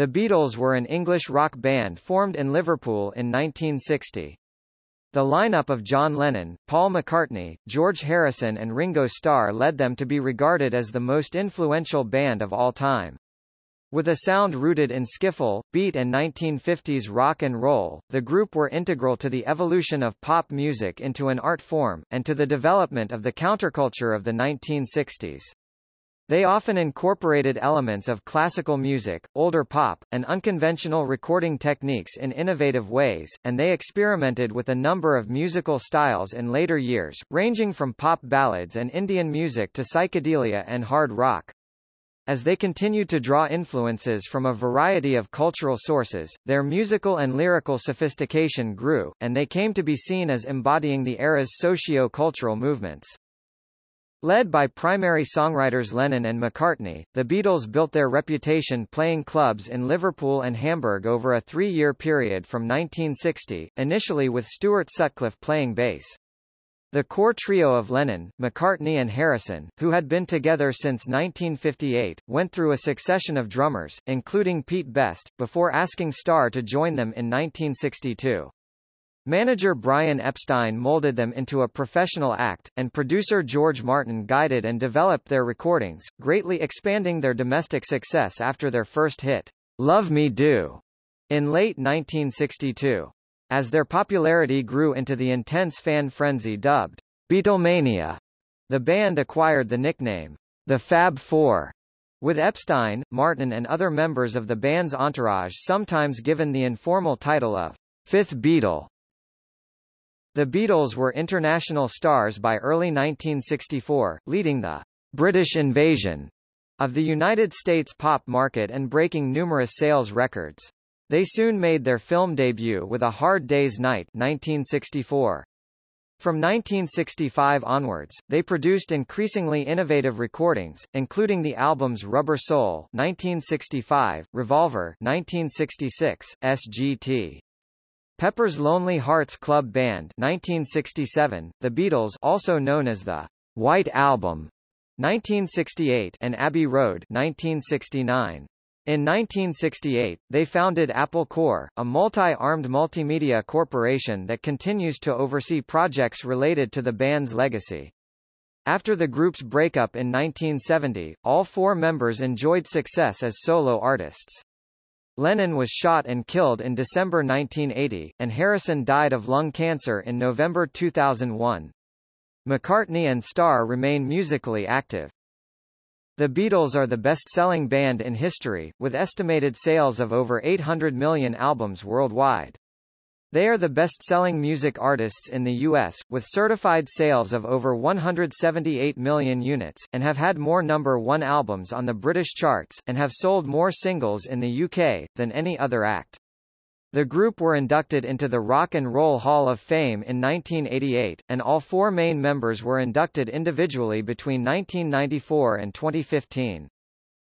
The Beatles were an English rock band formed in Liverpool in 1960. The lineup of John Lennon, Paul McCartney, George Harrison and Ringo Starr led them to be regarded as the most influential band of all time. With a sound rooted in skiffle, beat and 1950s rock and roll, the group were integral to the evolution of pop music into an art form, and to the development of the counterculture of the 1960s. They often incorporated elements of classical music, older pop, and unconventional recording techniques in innovative ways, and they experimented with a number of musical styles in later years, ranging from pop ballads and Indian music to psychedelia and hard rock. As they continued to draw influences from a variety of cultural sources, their musical and lyrical sophistication grew, and they came to be seen as embodying the era's socio-cultural movements. Led by primary songwriters Lennon and McCartney, the Beatles built their reputation playing clubs in Liverpool and Hamburg over a three-year period from 1960, initially with Stuart Sutcliffe playing bass. The core trio of Lennon, McCartney and Harrison, who had been together since 1958, went through a succession of drummers, including Pete Best, before asking Starr to join them in 1962. Manager Brian Epstein molded them into a professional act, and producer George Martin guided and developed their recordings, greatly expanding their domestic success after their first hit, Love Me Do, in late 1962. As their popularity grew into the intense fan frenzy dubbed Beatlemania, the band acquired the nickname, the Fab Four, with Epstein, Martin and other members of the band's entourage sometimes given the informal title of Fifth Beatle. The Beatles were international stars by early 1964, leading the British invasion of the United States pop market and breaking numerous sales records. They soon made their film debut with A Hard Day's Night 1964. From 1965 onwards, they produced increasingly innovative recordings, including the albums Rubber Soul 1965, Revolver 1966, SGT. Pepper's Lonely Hearts Club Band 1967, The Beatles also known as the White Album 1968 and Abbey Road 1969. In 1968, they founded Apple Corps, a multi-armed multimedia corporation that continues to oversee projects related to the band's legacy. After the group's breakup in 1970, all four members enjoyed success as solo artists. Lennon was shot and killed in December 1980, and Harrison died of lung cancer in November 2001. McCartney and Starr remain musically active. The Beatles are the best-selling band in history, with estimated sales of over 800 million albums worldwide. They are the best-selling music artists in the U.S., with certified sales of over 178 million units, and have had more number one albums on the British charts, and have sold more singles in the UK, than any other act. The group were inducted into the Rock and Roll Hall of Fame in 1988, and all four main members were inducted individually between 1994 and 2015.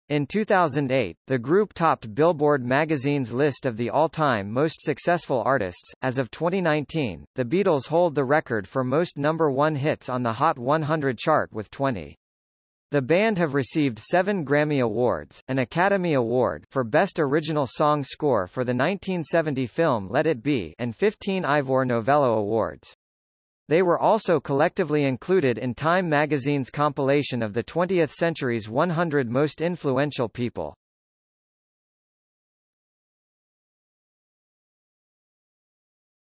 In 2008, the group topped Billboard magazine's list of the all-time most successful artists. As of 2019, the Beatles hold the record for most number one hits on the Hot 100 chart with 20. The band have received seven Grammy Awards, an Academy Award for Best Original Song Score for the 1970 film Let It Be and 15 Ivor Novello Awards. They were also collectively included in Time magazine's compilation of the 20th century's 100 most influential people.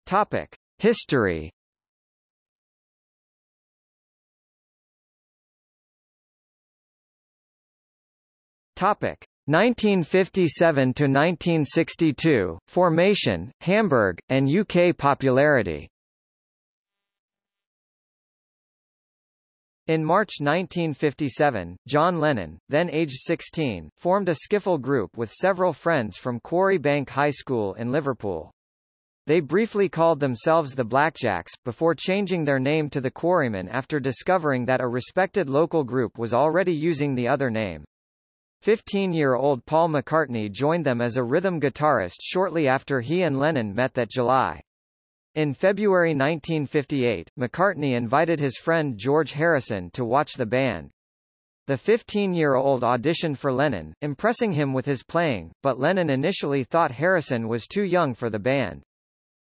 Topic: History. Topic: 1957 to 1962 Formation, Hamburg, and UK popularity. In March 1957, John Lennon, then aged 16, formed a skiffle group with several friends from Quarry Bank High School in Liverpool. They briefly called themselves the Blackjacks, before changing their name to the Quarrymen after discovering that a respected local group was already using the other name. 15-year-old Paul McCartney joined them as a rhythm guitarist shortly after he and Lennon met that July. In February 1958, McCartney invited his friend George Harrison to watch the band. The 15-year-old auditioned for Lennon, impressing him with his playing, but Lennon initially thought Harrison was too young for the band.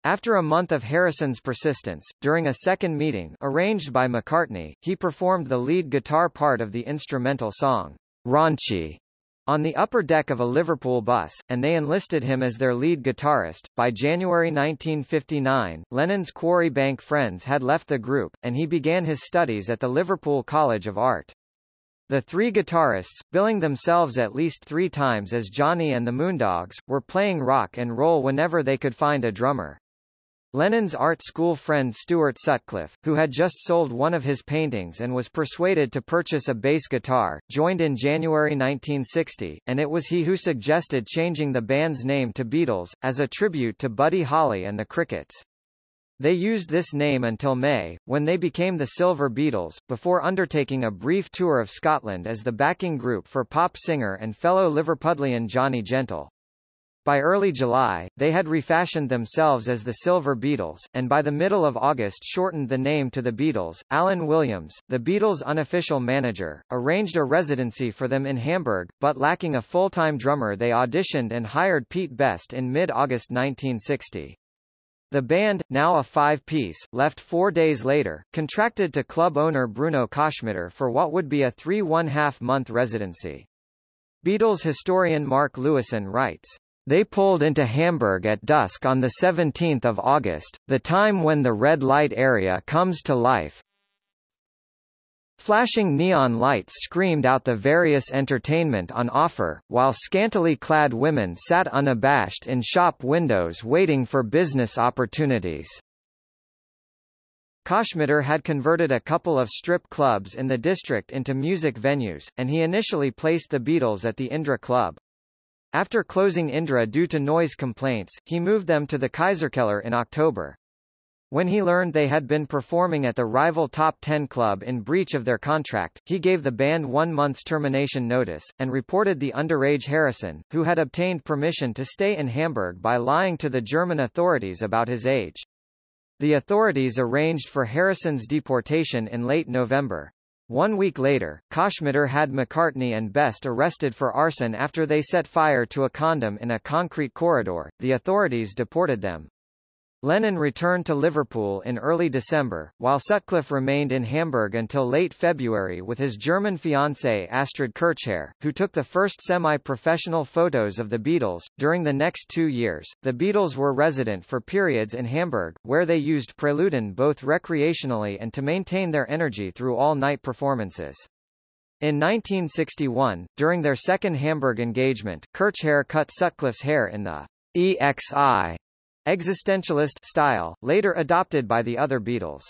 After a month of Harrison's persistence, during a second meeting arranged by McCartney, he performed the lead guitar part of the instrumental song, Raunchy, on the upper deck of a Liverpool bus, and they enlisted him as their lead guitarist. By January 1959, Lennon's Quarry Bank friends had left the group, and he began his studies at the Liverpool College of Art. The three guitarists, billing themselves at least three times as Johnny and the Moondogs, were playing rock and roll whenever they could find a drummer. Lennon's art school friend Stuart Sutcliffe, who had just sold one of his paintings and was persuaded to purchase a bass guitar, joined in January 1960, and it was he who suggested changing the band's name to Beatles, as a tribute to Buddy Holly and the Crickets. They used this name until May, when they became the Silver Beatles, before undertaking a brief tour of Scotland as the backing group for pop singer and fellow Liverpudlian Johnny Gentle. By early July, they had refashioned themselves as the Silver Beatles, and by the middle of August shortened the name to the Beatles. Alan Williams, the Beatles' unofficial manager, arranged a residency for them in Hamburg, but lacking a full-time drummer they auditioned and hired Pete Best in mid-August 1960. The band, now a five-piece, left four days later, contracted to club owner Bruno Koschmider for what would be a three-one-half-month residency. Beatles historian Mark Lewisohn writes, they pulled into Hamburg at dusk on 17 August, the time when the red light area comes to life. Flashing neon lights screamed out the various entertainment on offer, while scantily clad women sat unabashed in shop windows waiting for business opportunities. Koschmider had converted a couple of strip clubs in the district into music venues, and he initially placed the Beatles at the Indra Club. After closing Indra due to noise complaints, he moved them to the Kaiserkeller in October. When he learned they had been performing at the rival Top Ten club in breach of their contract, he gave the band one month's termination notice, and reported the underage Harrison, who had obtained permission to stay in Hamburg by lying to the German authorities about his age. The authorities arranged for Harrison's deportation in late November. One week later, Koschmider had McCartney and Best arrested for arson after they set fire to a condom in a concrete corridor. The authorities deported them. Lennon returned to Liverpool in early December, while Sutcliffe remained in Hamburg until late February with his German fiancée Astrid Kirchherr, who took the first semi-professional photos of the Beatles. During the next two years, the Beatles were resident for periods in Hamburg, where they used Preludin both recreationally and to maintain their energy through all-night performances. In 1961, during their second Hamburg engagement, Kirchherr cut Sutcliffe's hair in the EXI existentialist style, later adopted by the other Beatles.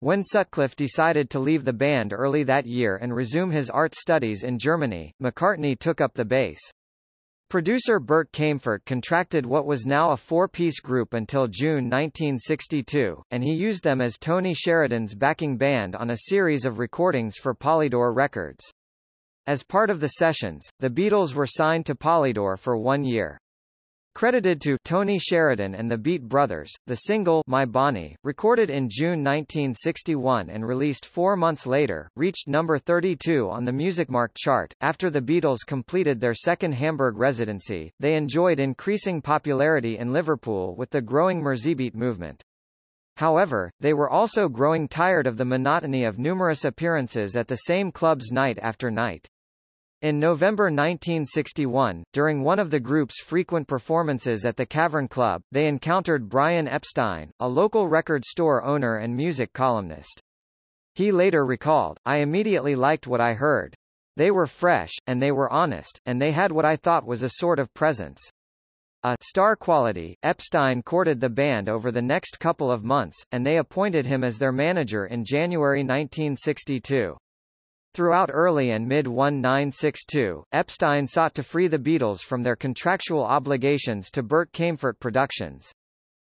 When Sutcliffe decided to leave the band early that year and resume his art studies in Germany, McCartney took up the bass. Producer Bert Kaempfert contracted what was now a four-piece group until June 1962, and he used them as Tony Sheridan's backing band on a series of recordings for Polydor Records. As part of the sessions, the Beatles were signed to Polydor for one year. Credited to Tony Sheridan and the Beat Brothers, the single My Bonnie, recorded in June 1961 and released four months later, reached number 32 on the Musikmarkt chart. After the Beatles completed their second Hamburg residency, they enjoyed increasing popularity in Liverpool with the growing Merseybeat movement. However, they were also growing tired of the monotony of numerous appearances at the same clubs night after night. In November 1961, during one of the group's frequent performances at the Cavern Club, they encountered Brian Epstein, a local record store owner and music columnist. He later recalled, I immediately liked what I heard. They were fresh, and they were honest, and they had what I thought was a sort of presence. A star quality, Epstein courted the band over the next couple of months, and they appointed him as their manager in January 1962. Throughout early and mid-1962, Epstein sought to free the Beatles from their contractual obligations to Bert Kaempfert Productions.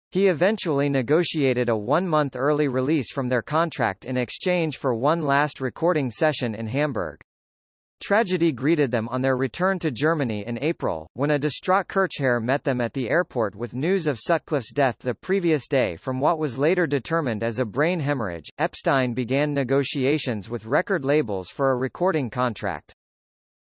He eventually negotiated a one-month early release from their contract in exchange for one last recording session in Hamburg. Tragedy greeted them on their return to Germany in April, when a distraught Kirchherr met them at the airport with news of Sutcliffe's death the previous day from what was later determined as a brain hemorrhage. Epstein began negotiations with record labels for a recording contract.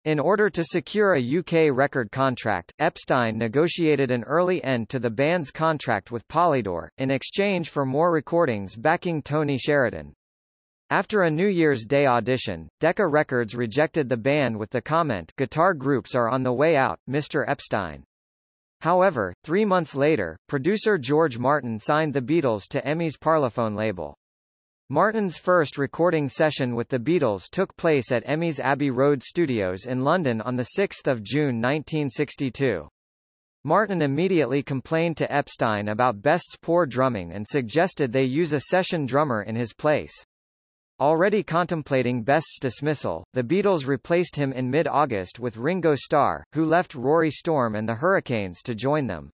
In order to secure a UK record contract, Epstein negotiated an early end to the band's contract with Polydor, in exchange for more recordings backing Tony Sheridan. After a New Year's Day audition, Decca Records rejected the band with the comment guitar groups are on the way out, Mr. Epstein. However, three months later, producer George Martin signed the Beatles to EMI's Parlophone label. Martin's first recording session with the Beatles took place at EMI's Abbey Road Studios in London on 6 June 1962. Martin immediately complained to Epstein about Best's poor drumming and suggested they use a session drummer in his place. Already contemplating Best's dismissal, the Beatles replaced him in mid-August with Ringo Starr, who left Rory Storm and the Hurricanes to join them.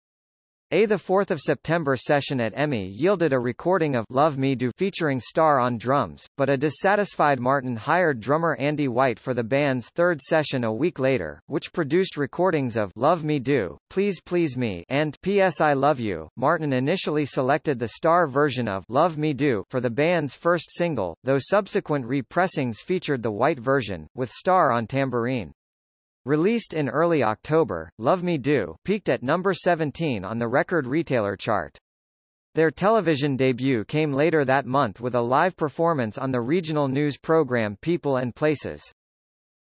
A 4 September session at EMI yielded a recording of Love Me Do featuring Starr on drums, but a dissatisfied Martin hired drummer Andy White for the band's third session a week later, which produced recordings of Love Me Do, Please Please Me and P.S. I Love You. Martin initially selected the Starr version of Love Me Do for the band's first single, though subsequent repressings featured the White version, with Starr on tambourine. Released in early October, Love Me Do peaked at number 17 on the record retailer chart. Their television debut came later that month with a live performance on the regional news program People and Places.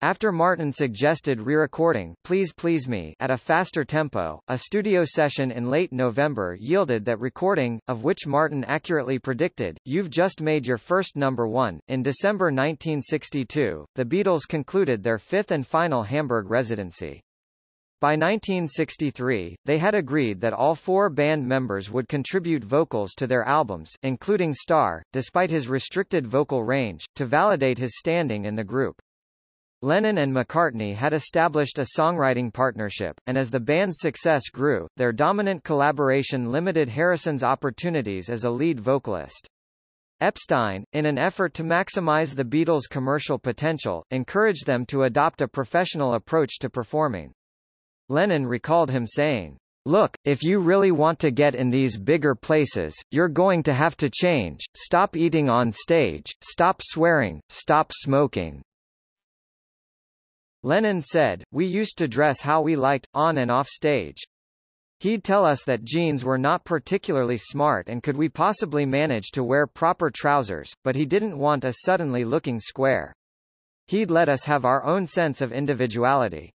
After Martin suggested re-recording Please Please Me at a faster tempo, a studio session in late November yielded that recording, of which Martin accurately predicted, You've just made your first number one. In December 1962, the Beatles concluded their fifth and final Hamburg residency. By 1963, they had agreed that all four band members would contribute vocals to their albums, including Starr, despite his restricted vocal range, to validate his standing in the group. Lennon and McCartney had established a songwriting partnership, and as the band's success grew, their dominant collaboration limited Harrison's opportunities as a lead vocalist. Epstein, in an effort to maximize the Beatles' commercial potential, encouraged them to adopt a professional approach to performing. Lennon recalled him saying, Look, if you really want to get in these bigger places, you're going to have to change, stop eating on stage, stop swearing, stop smoking. Lennon said, we used to dress how we liked, on and off stage. He'd tell us that jeans were not particularly smart and could we possibly manage to wear proper trousers, but he didn't want us suddenly looking square. He'd let us have our own sense of individuality.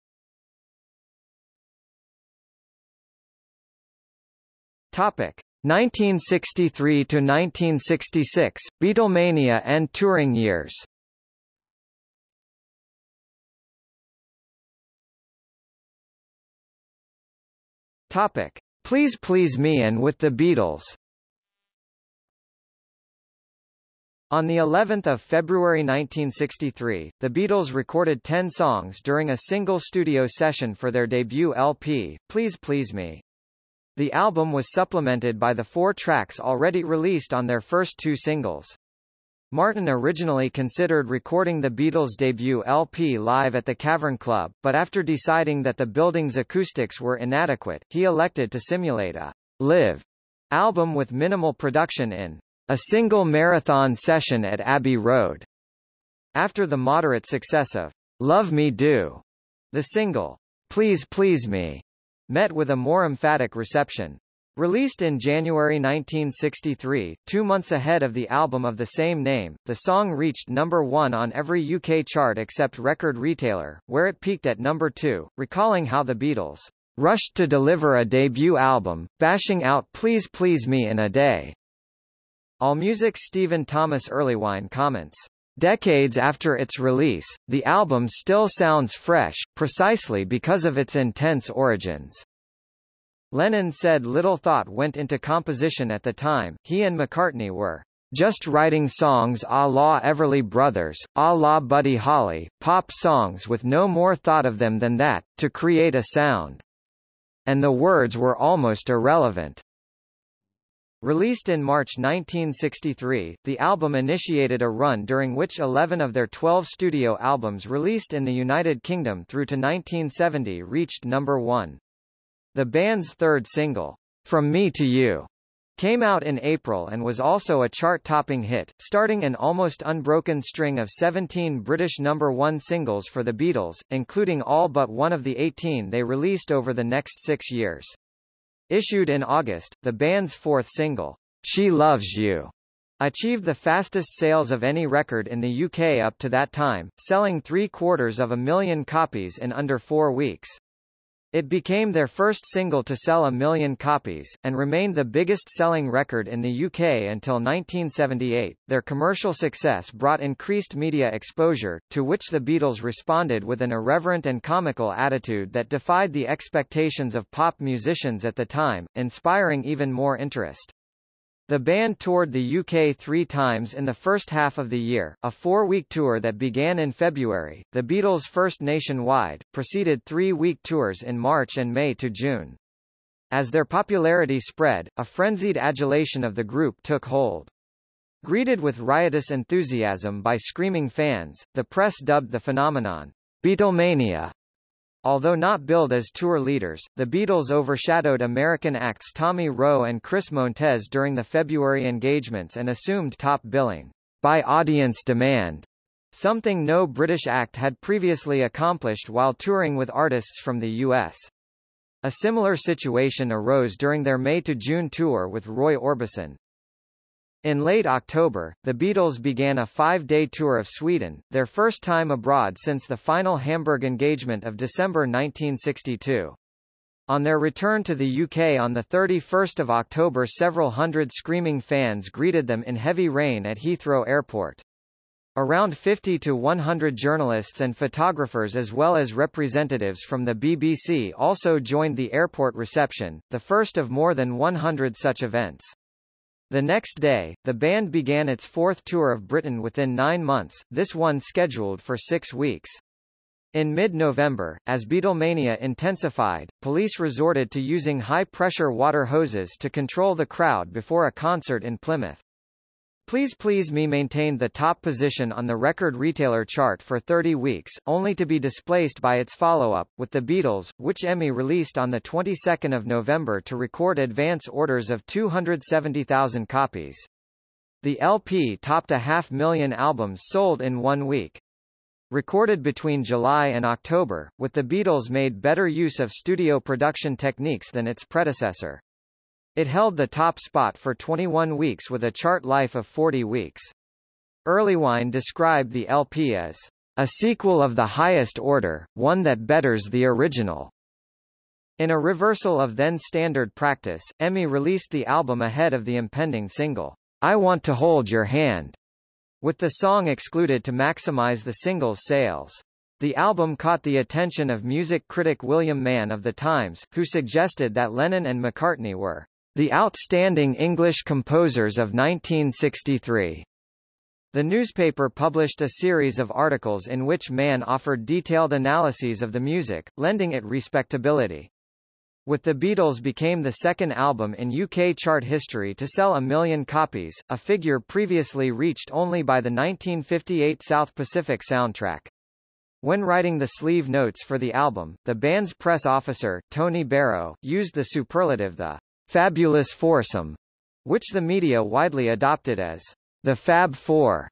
Topic. 1963 to 1966, Beatlemania and touring years Topic. Please Please Me and With the Beatles On the 11th of February 1963, the Beatles recorded 10 songs during a single studio session for their debut LP, Please Please Me. The album was supplemented by the four tracks already released on their first two singles. Martin originally considered recording the Beatles' debut LP live at the Cavern Club, but after deciding that the building's acoustics were inadequate, he elected to simulate a live album with minimal production in a single marathon session at Abbey Road. After the moderate success of Love Me Do, the single Please Please Me met with a more emphatic reception. Released in January 1963, two months ahead of the album of the same name, the song reached number one on every UK chart except Record Retailer, where it peaked at number two, recalling how the Beatles rushed to deliver a debut album, bashing out Please Please Me in a day. AllMusic's Stephen Thomas Erlewine comments, Decades after its release, the album still sounds fresh, precisely because of its intense origins. Lennon said little thought went into composition at the time, he and McCartney were just writing songs a la Everly Brothers, a la Buddy Holly, pop songs with no more thought of them than that, to create a sound. And the words were almost irrelevant. Released in March 1963, the album initiated a run during which 11 of their 12 studio albums released in the United Kingdom through to 1970 reached number one. The band's third single, From Me to You, came out in April and was also a chart-topping hit, starting an almost unbroken string of 17 British number one singles for the Beatles, including all but one of the 18 they released over the next six years. Issued in August, the band's fourth single, She Loves You, achieved the fastest sales of any record in the UK up to that time, selling three quarters of a million copies in under four weeks. It became their first single to sell a million copies, and remained the biggest selling record in the UK until 1978. Their commercial success brought increased media exposure, to which the Beatles responded with an irreverent and comical attitude that defied the expectations of pop musicians at the time, inspiring even more interest. The band toured the UK three times in the first half of the year, a four-week tour that began in February, the Beatles' first nationwide, preceded three-week tours in March and May to June. As their popularity spread, a frenzied adulation of the group took hold. Greeted with riotous enthusiasm by screaming fans, the press dubbed the phenomenon, Beatlemania, Although not billed as tour leaders, the Beatles overshadowed American acts Tommy Roe and Chris Montez during the February engagements and assumed top billing by audience demand, something no British act had previously accomplished while touring with artists from the U.S. A similar situation arose during their May to June tour with Roy Orbison. In late October, the Beatles began a five-day tour of Sweden, their first time abroad since the final Hamburg engagement of December 1962. On their return to the UK on 31 October several hundred screaming fans greeted them in heavy rain at Heathrow Airport. Around 50 to 100 journalists and photographers as well as representatives from the BBC also joined the airport reception, the first of more than 100 such events. The next day, the band began its fourth tour of Britain within nine months, this one scheduled for six weeks. In mid-November, as Beatlemania intensified, police resorted to using high-pressure water hoses to control the crowd before a concert in Plymouth. Please Please Me maintained the top position on the record retailer chart for 30 weeks, only to be displaced by its follow-up, with The Beatles, which EMI released on the 22nd of November to record advance orders of 270,000 copies. The LP topped a half million albums sold in one week. Recorded between July and October, with the Beatles made better use of studio production techniques than its predecessor. It held the top spot for 21 weeks with a chart life of 40 weeks. Erlewine described the LP as a sequel of the highest order, one that betters the original. In a reversal of then-standard practice, EMI released the album ahead of the impending single, I Want to Hold Your Hand, with the song excluded to maximize the single's sales. The album caught the attention of music critic William Mann of The Times, who suggested that Lennon and McCartney were the Outstanding English Composers of 1963. The newspaper published a series of articles in which Mann offered detailed analyses of the music, lending it respectability. With the Beatles became the second album in UK chart history to sell a million copies, a figure previously reached only by the 1958 South Pacific soundtrack. When writing the sleeve notes for the album, the band's press officer, Tony Barrow, used the superlative the fabulous foursome, which the media widely adopted as the Fab Four.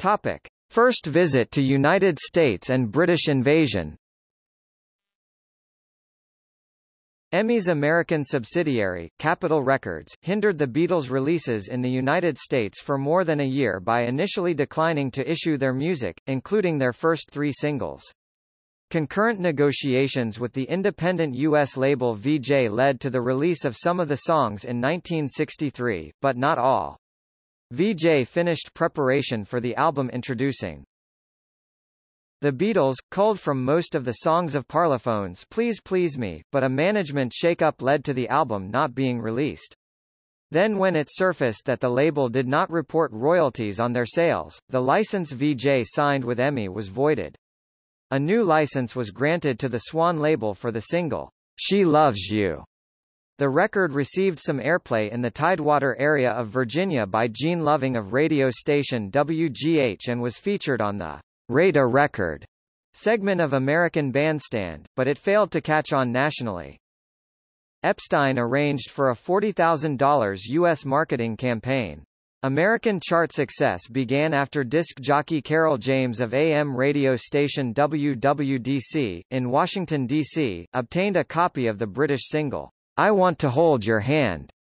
Topic: First visit to United States and British invasion. EMI's American subsidiary, Capitol Records, hindered the Beatles' releases in the United States for more than a year by initially declining to issue their music, including their first three singles. Concurrent negotiations with the independent U.S. label Vee-Jay led to the release of some of the songs in 1963, but not all. Vee-Jay finished preparation for the album introducing the Beatles, culled from most of the songs of Parlophone's Please Please Me, but a management shake-up led to the album not being released. Then when it surfaced that the label did not report royalties on their sales, the license Vee-Jay signed with EMI was voided. A new license was granted to the Swan label for the single, She Loves You. The record received some airplay in the Tidewater area of Virginia by Gene Loving of radio station WGH and was featured on the Rate a Record segment of American Bandstand, but it failed to catch on nationally. Epstein arranged for a $40,000 U.S. marketing campaign. American chart success began after disc jockey Carroll James of AM radio station WWDC, in Washington, D.C., obtained a copy of the British single, I Want to Hold Your Hand,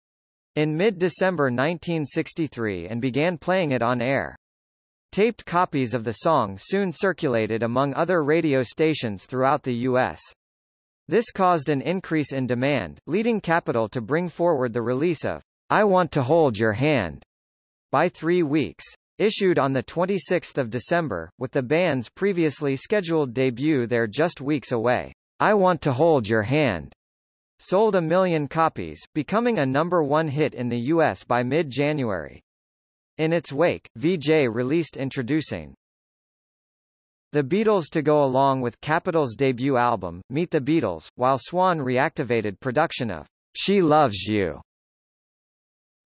in mid-December 1963 and began playing it on air. Taped copies of the song soon circulated among other radio stations throughout the U.S. This caused an increase in demand, leading Capitol to bring forward the release of I Want to Hold Your Hand by three weeks. Issued on 26 December, with the band's previously scheduled debut there just weeks away. I Want to Hold Your Hand sold a million copies, becoming a number one hit in the U.S. by mid-January. In its wake, Vee-Jay released Introducing the Beatles to go along with Capitol's debut album, Meet the Beatles, while Swan reactivated production of She Loves You.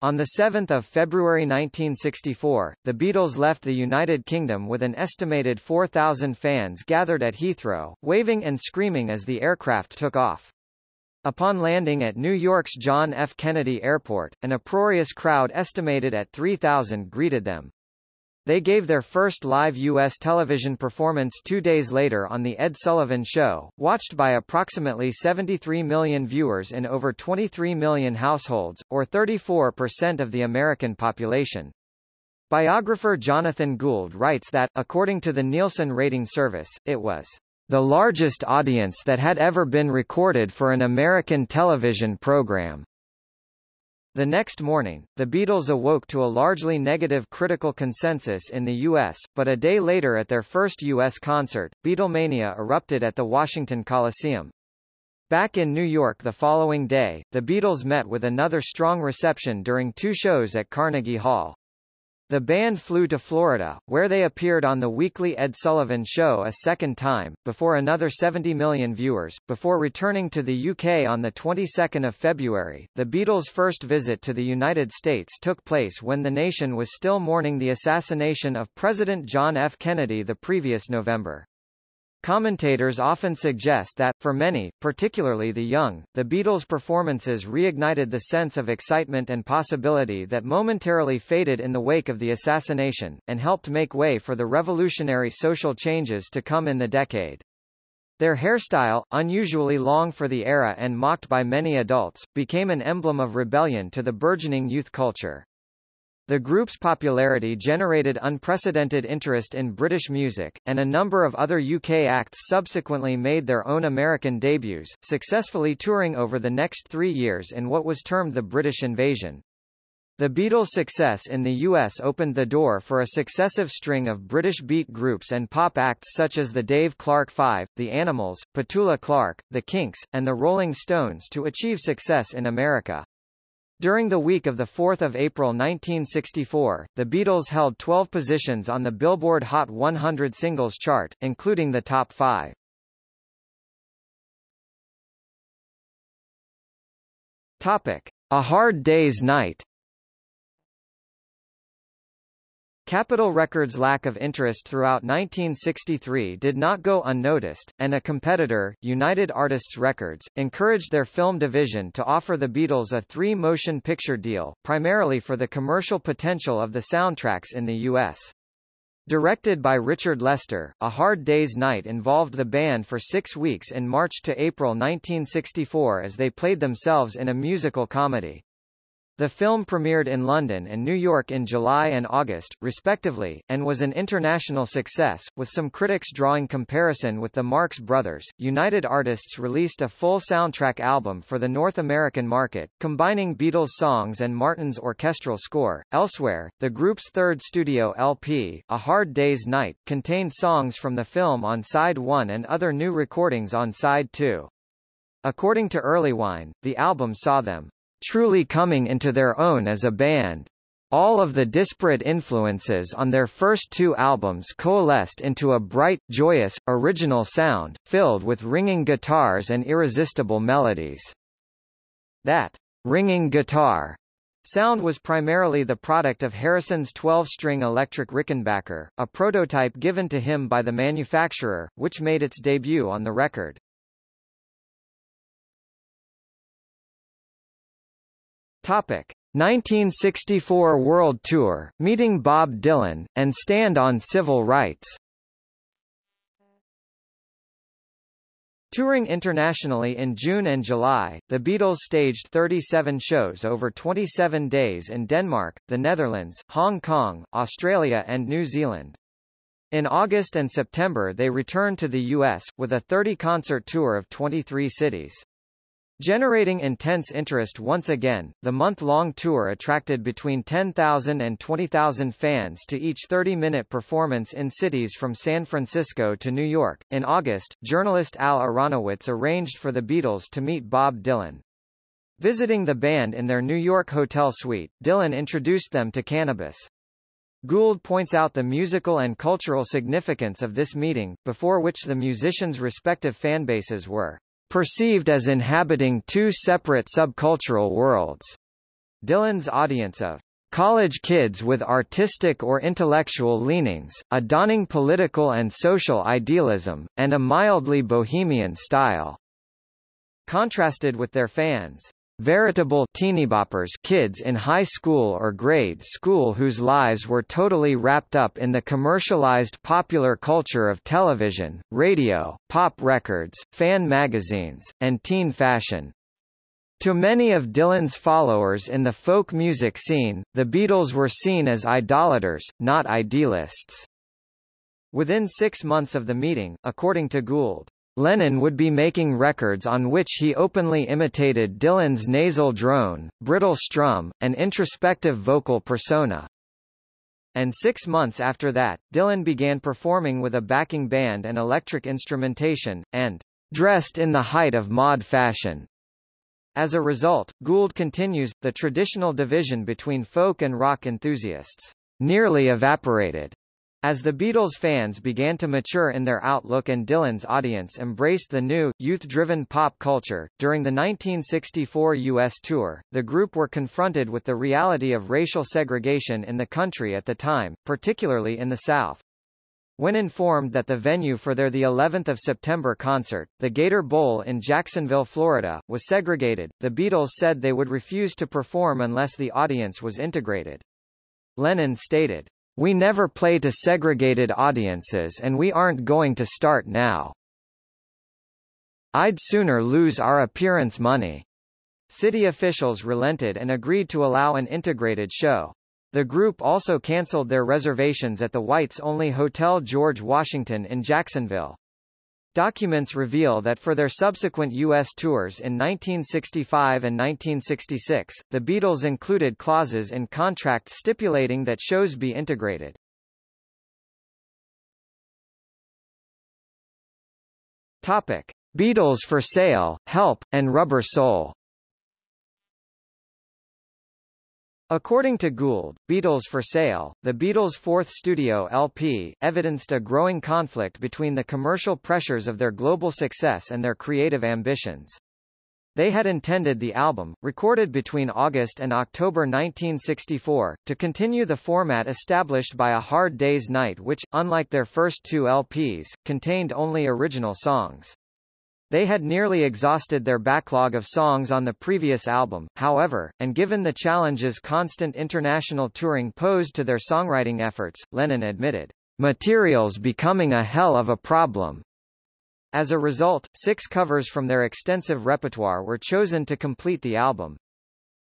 On 7 February 1964, the Beatles left the United Kingdom with an estimated 4,000 fans gathered at Heathrow, waving and screaming as the aircraft took off. Upon landing at New York's John F. Kennedy Airport, an uproarious crowd estimated at 3,000 greeted them. They gave their first live U.S. television performance two days later on The Ed Sullivan Show, watched by approximately 73 million viewers in over 23 million households, or 34% of the American population. Biographer Jonathan Gould writes that, according to the Nielsen rating service, it was the largest audience that had ever been recorded for an American television program. The next morning, the Beatles awoke to a largely negative critical consensus in the U.S., but a day later at their first U.S. concert, Beatlemania erupted at the Washington Coliseum. Back in New York the following day, the Beatles met with another strong reception during two shows at Carnegie Hall. The band flew to Florida, where they appeared on the weekly Ed Sullivan Show a second time, before another 70 million viewers, before returning to the UK on the 22nd of February. The Beatles' first visit to the United States took place when the nation was still mourning the assassination of President John F. Kennedy the previous November. Commentators often suggest that, for many, particularly the young, the Beatles' performances reignited the sense of excitement and possibility that momentarily faded in the wake of the assassination, and helped make way for the revolutionary social changes to come in the decade. Their hairstyle, unusually long for the era and mocked by many adults, became an emblem of rebellion to the burgeoning youth culture. The group's popularity generated unprecedented interest in British music, and a number of other UK acts subsequently made their own American debuts, successfully touring over the next three years in what was termed the British Invasion. The Beatles' success in the US opened the door for a successive string of British beat groups and pop acts such as the Dave Clark Five, The Animals, Petula Clark, The Kinks, and the Rolling Stones to achieve success in America. During the week of 4 April 1964, the Beatles held 12 positions on the Billboard Hot 100 singles chart, including the top five. Topic. A Hard Day's Night Capitol Records' lack of interest throughout 1963 did not go unnoticed, and a competitor, United Artists Records, encouraged their film division to offer the Beatles a three-motion picture deal, primarily for the commercial potential of the soundtracks in the U.S. Directed by Richard Lester, A Hard Day's Night involved the band for six weeks in March to April 1964 as they played themselves in a musical comedy. The film premiered in London and New York in July and August, respectively, and was an international success, with some critics drawing comparison with the Marx Brothers. United Artists released a full soundtrack album for the North American market, combining Beatles songs and Martin's orchestral score. Elsewhere, the group's third studio LP, A Hard Day's Night, contained songs from the film on side 1 and other new recordings on side 2. According to Erlewine, the album saw them truly coming into their own as a band. All of the disparate influences on their first two albums coalesced into a bright, joyous, original sound, filled with ringing guitars and irresistible melodies. That ringing guitar sound was primarily the product of Harrison's 12-string electric Rickenbacker, a prototype given to him by the manufacturer, which made its debut on the record. Topic: 1964 World Tour, meeting Bob Dylan, and stand on civil rights. Touring internationally in June and July, the Beatles staged 37 shows over 27 days in Denmark, the Netherlands, Hong Kong, Australia and New Zealand. In August and September they returned to the U.S., with a 30-concert tour of 23 cities. Generating intense interest once again, the month-long tour attracted between 10,000 and 20,000 fans to each 30-minute performance in cities from San Francisco to New York. In August, journalist Al Aronowitz arranged for the Beatles to meet Bob Dylan. Visiting the band in their New York hotel suite, Dylan introduced them to cannabis. Gould points out the musical and cultural significance of this meeting, before which the musicians' respective fanbases were perceived as inhabiting two separate subcultural worlds. Dylan's audience of college kids with artistic or intellectual leanings, a dawning political and social idealism, and a mildly bohemian style, contrasted with their fans veritable teenyboppers kids in high school or grade school whose lives were totally wrapped up in the commercialized popular culture of television, radio, pop records, fan magazines, and teen fashion. To many of Dylan's followers in the folk music scene, the Beatles were seen as idolaters, not idealists. Within six months of the meeting, according to Gould, Lennon would be making records on which he openly imitated Dylan's nasal drone, brittle strum, and introspective vocal persona. And six months after that, Dylan began performing with a backing band and electric instrumentation, and dressed in the height of mod fashion. As a result, Gould continues, the traditional division between folk and rock enthusiasts nearly evaporated. As the Beatles fans began to mature in their outlook and Dylan's audience embraced the new, youth-driven pop culture, during the 1964 U.S. tour, the group were confronted with the reality of racial segregation in the country at the time, particularly in the South. When informed that the venue for their the 11th of September concert, the Gator Bowl in Jacksonville, Florida, was segregated, the Beatles said they would refuse to perform unless the audience was integrated. Lennon stated, we never play to segregated audiences and we aren't going to start now. I'd sooner lose our appearance money. City officials relented and agreed to allow an integrated show. The group also cancelled their reservations at the Whites-only Hotel George Washington in Jacksonville. Documents reveal that for their subsequent U.S. tours in 1965 and 1966, the Beatles included clauses in contracts stipulating that shows be integrated. Topic. Beatles for Sale, Help, and Rubber Soul According to Gould, Beatles for Sale, the Beatles' fourth studio LP, evidenced a growing conflict between the commercial pressures of their global success and their creative ambitions. They had intended the album, recorded between August and October 1964, to continue the format established by A Hard Day's Night which, unlike their first two LPs, contained only original songs. They had nearly exhausted their backlog of songs on the previous album, however, and given the challenges constant international touring posed to their songwriting efforts, Lennon admitted, "...material's becoming a hell of a problem." As a result, six covers from their extensive repertoire were chosen to complete the album.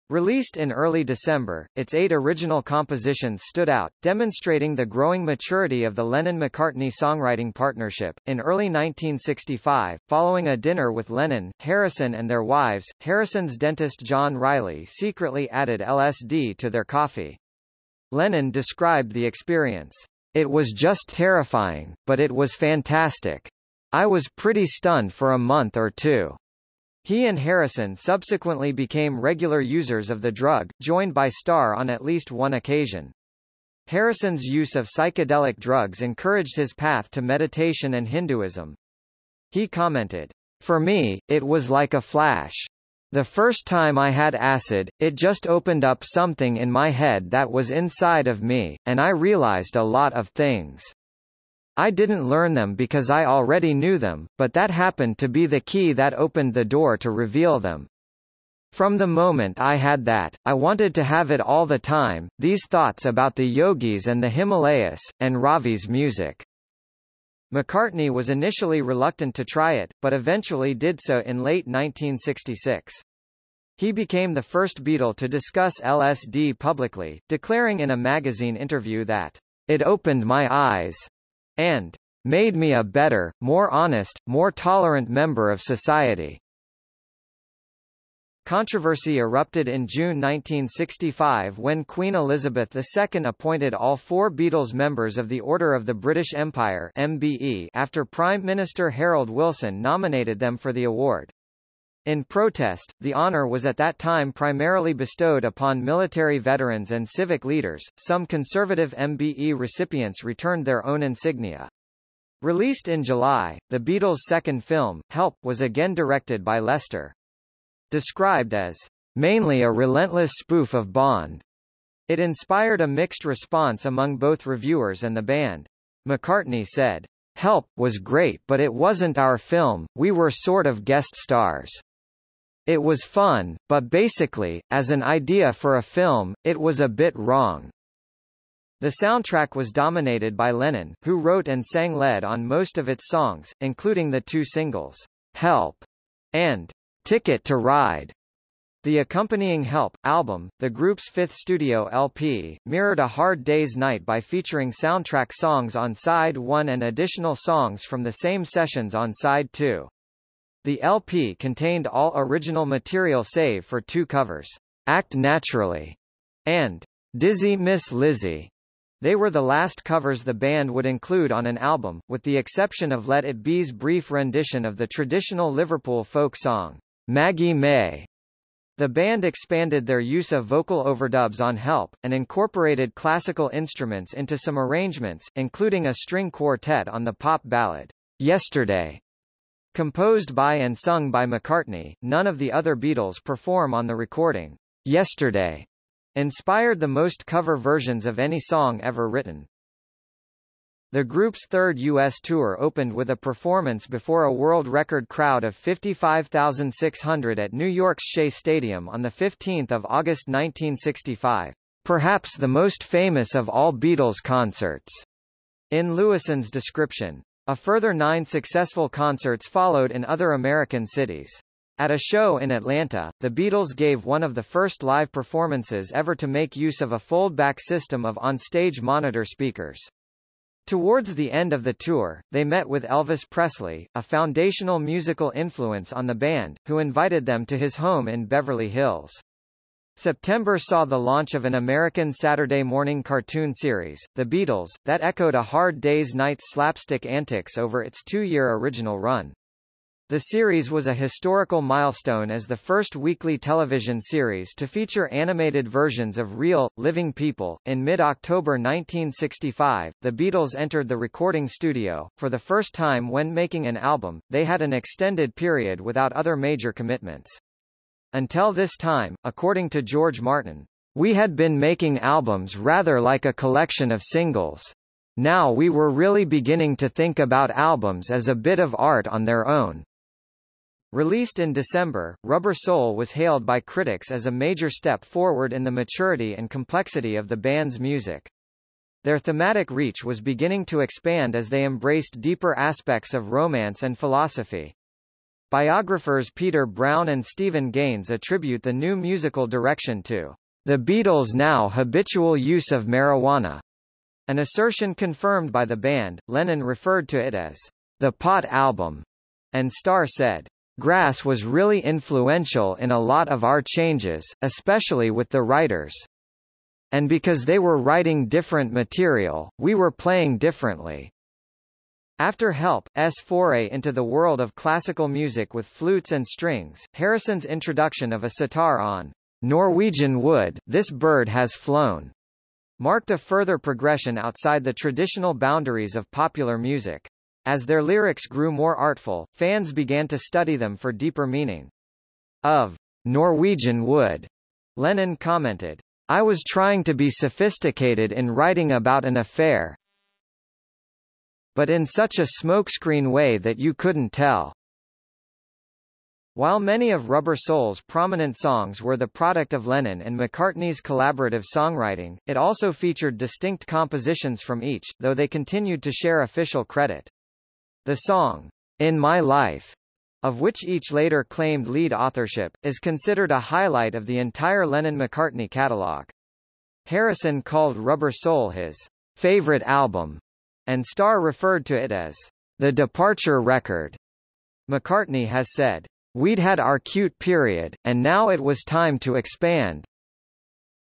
Released in early December, its eight original compositions stood out, demonstrating the growing maturity of the Lennon-McCartney songwriting partnership. In early 1965, following a dinner with Lennon, Harrison and their wives, Harrison's dentist John Riley secretly added LSD to their coffee. Lennon described the experience. It was just terrifying, but it was fantastic. I was pretty stunned for a month or two. He and Harrison subsequently became regular users of the drug, joined by Starr on at least one occasion. Harrison's use of psychedelic drugs encouraged his path to meditation and Hinduism. He commented, For me, it was like a flash. The first time I had acid, it just opened up something in my head that was inside of me, and I realized a lot of things. I didn't learn them because I already knew them, but that happened to be the key that opened the door to reveal them. From the moment I had that, I wanted to have it all the time, these thoughts about the yogis and the Himalayas, and Ravi's music. McCartney was initially reluctant to try it, but eventually did so in late 1966. He became the first Beatle to discuss LSD publicly, declaring in a magazine interview that, it opened my eyes, and made me a better, more honest, more tolerant member of society. Controversy erupted in June 1965 when Queen Elizabeth II appointed all four Beatles members of the Order of the British Empire MBE after Prime Minister Harold Wilson nominated them for the award. In protest, the honor was at that time primarily bestowed upon military veterans and civic leaders. Some conservative MBE recipients returned their own insignia. Released in July, the Beatles' second film, Help, was again directed by Lester. Described as mainly a relentless spoof of Bond, it inspired a mixed response among both reviewers and the band. McCartney said, Help was great but it wasn't our film, we were sort of guest stars. It was fun, but basically, as an idea for a film, it was a bit wrong. The soundtrack was dominated by Lennon, who wrote and sang lead on most of its songs, including the two singles, Help and Ticket to Ride. The accompanying Help! album, the group's fifth studio LP, mirrored A Hard Day's Night by featuring soundtrack songs on side 1 and additional songs from the same sessions on side 2. The LP contained all original material save for two covers, Act Naturally and Dizzy Miss Lizzy. They were the last covers the band would include on an album, with the exception of Let It Be's brief rendition of the traditional Liverpool folk song. Maggie May. The band expanded their use of vocal overdubs on Help, and incorporated classical instruments into some arrangements, including a string quartet on the pop ballad, Yesterday. Composed by and sung by McCartney, none of the other Beatles perform on the recording. Yesterday inspired the most cover versions of any song ever written. The group's third U.S. tour opened with a performance before a world record crowd of 55,600 at New York's Shea Stadium on 15 August 1965, perhaps the most famous of all Beatles concerts. In Lewisohn's description, a further nine successful concerts followed in other American cities. At a show in Atlanta, the Beatles gave one of the first live performances ever to make use of a fold-back system of on-stage monitor speakers. Towards the end of the tour, they met with Elvis Presley, a foundational musical influence on the band, who invited them to his home in Beverly Hills. September saw the launch of an American Saturday morning cartoon series, The Beatles, that echoed A Hard Day's Night's slapstick antics over its two-year original run. The series was a historical milestone as the first weekly television series to feature animated versions of real, living people. In mid-October 1965, the Beatles entered the recording studio. For the first time when making an album, they had an extended period without other major commitments. Until this time, according to George Martin, we had been making albums rather like a collection of singles. Now we were really beginning to think about albums as a bit of art on their own. Released in December, Rubber Soul was hailed by critics as a major step forward in the maturity and complexity of the band's music. Their thematic reach was beginning to expand as they embraced deeper aspects of romance and philosophy. Biographers Peter Brown and Stephen Gaines attribute the new musical direction to the Beatles' now habitual use of marijuana, an assertion confirmed by the band. Lennon referred to it as the pot album, and Starr said, Grass was really influential in a lot of our changes, especially with the writers. And because they were writing different material, we were playing differently. After Help's foray into the world of classical music with flutes and strings, Harrison's introduction of a sitar on Norwegian Wood, This Bird Has Flown, marked a further progression outside the traditional boundaries of popular music. As their lyrics grew more artful, fans began to study them for deeper meaning. Of Norwegian Wood, Lennon commented, I was trying to be sophisticated in writing about an affair, but in such a smokescreen way that you couldn't tell. While many of Rubber Soul's prominent songs were the product of Lennon and McCartney's collaborative songwriting, it also featured distinct compositions from each, though they continued to share official credit. The song, In My Life, of which each later claimed lead authorship, is considered a highlight of the entire Lennon-McCartney catalog. Harrison called Rubber Soul his favorite album, and Starr referred to it as the departure record. McCartney has said, We'd had our cute period, and now it was time to expand.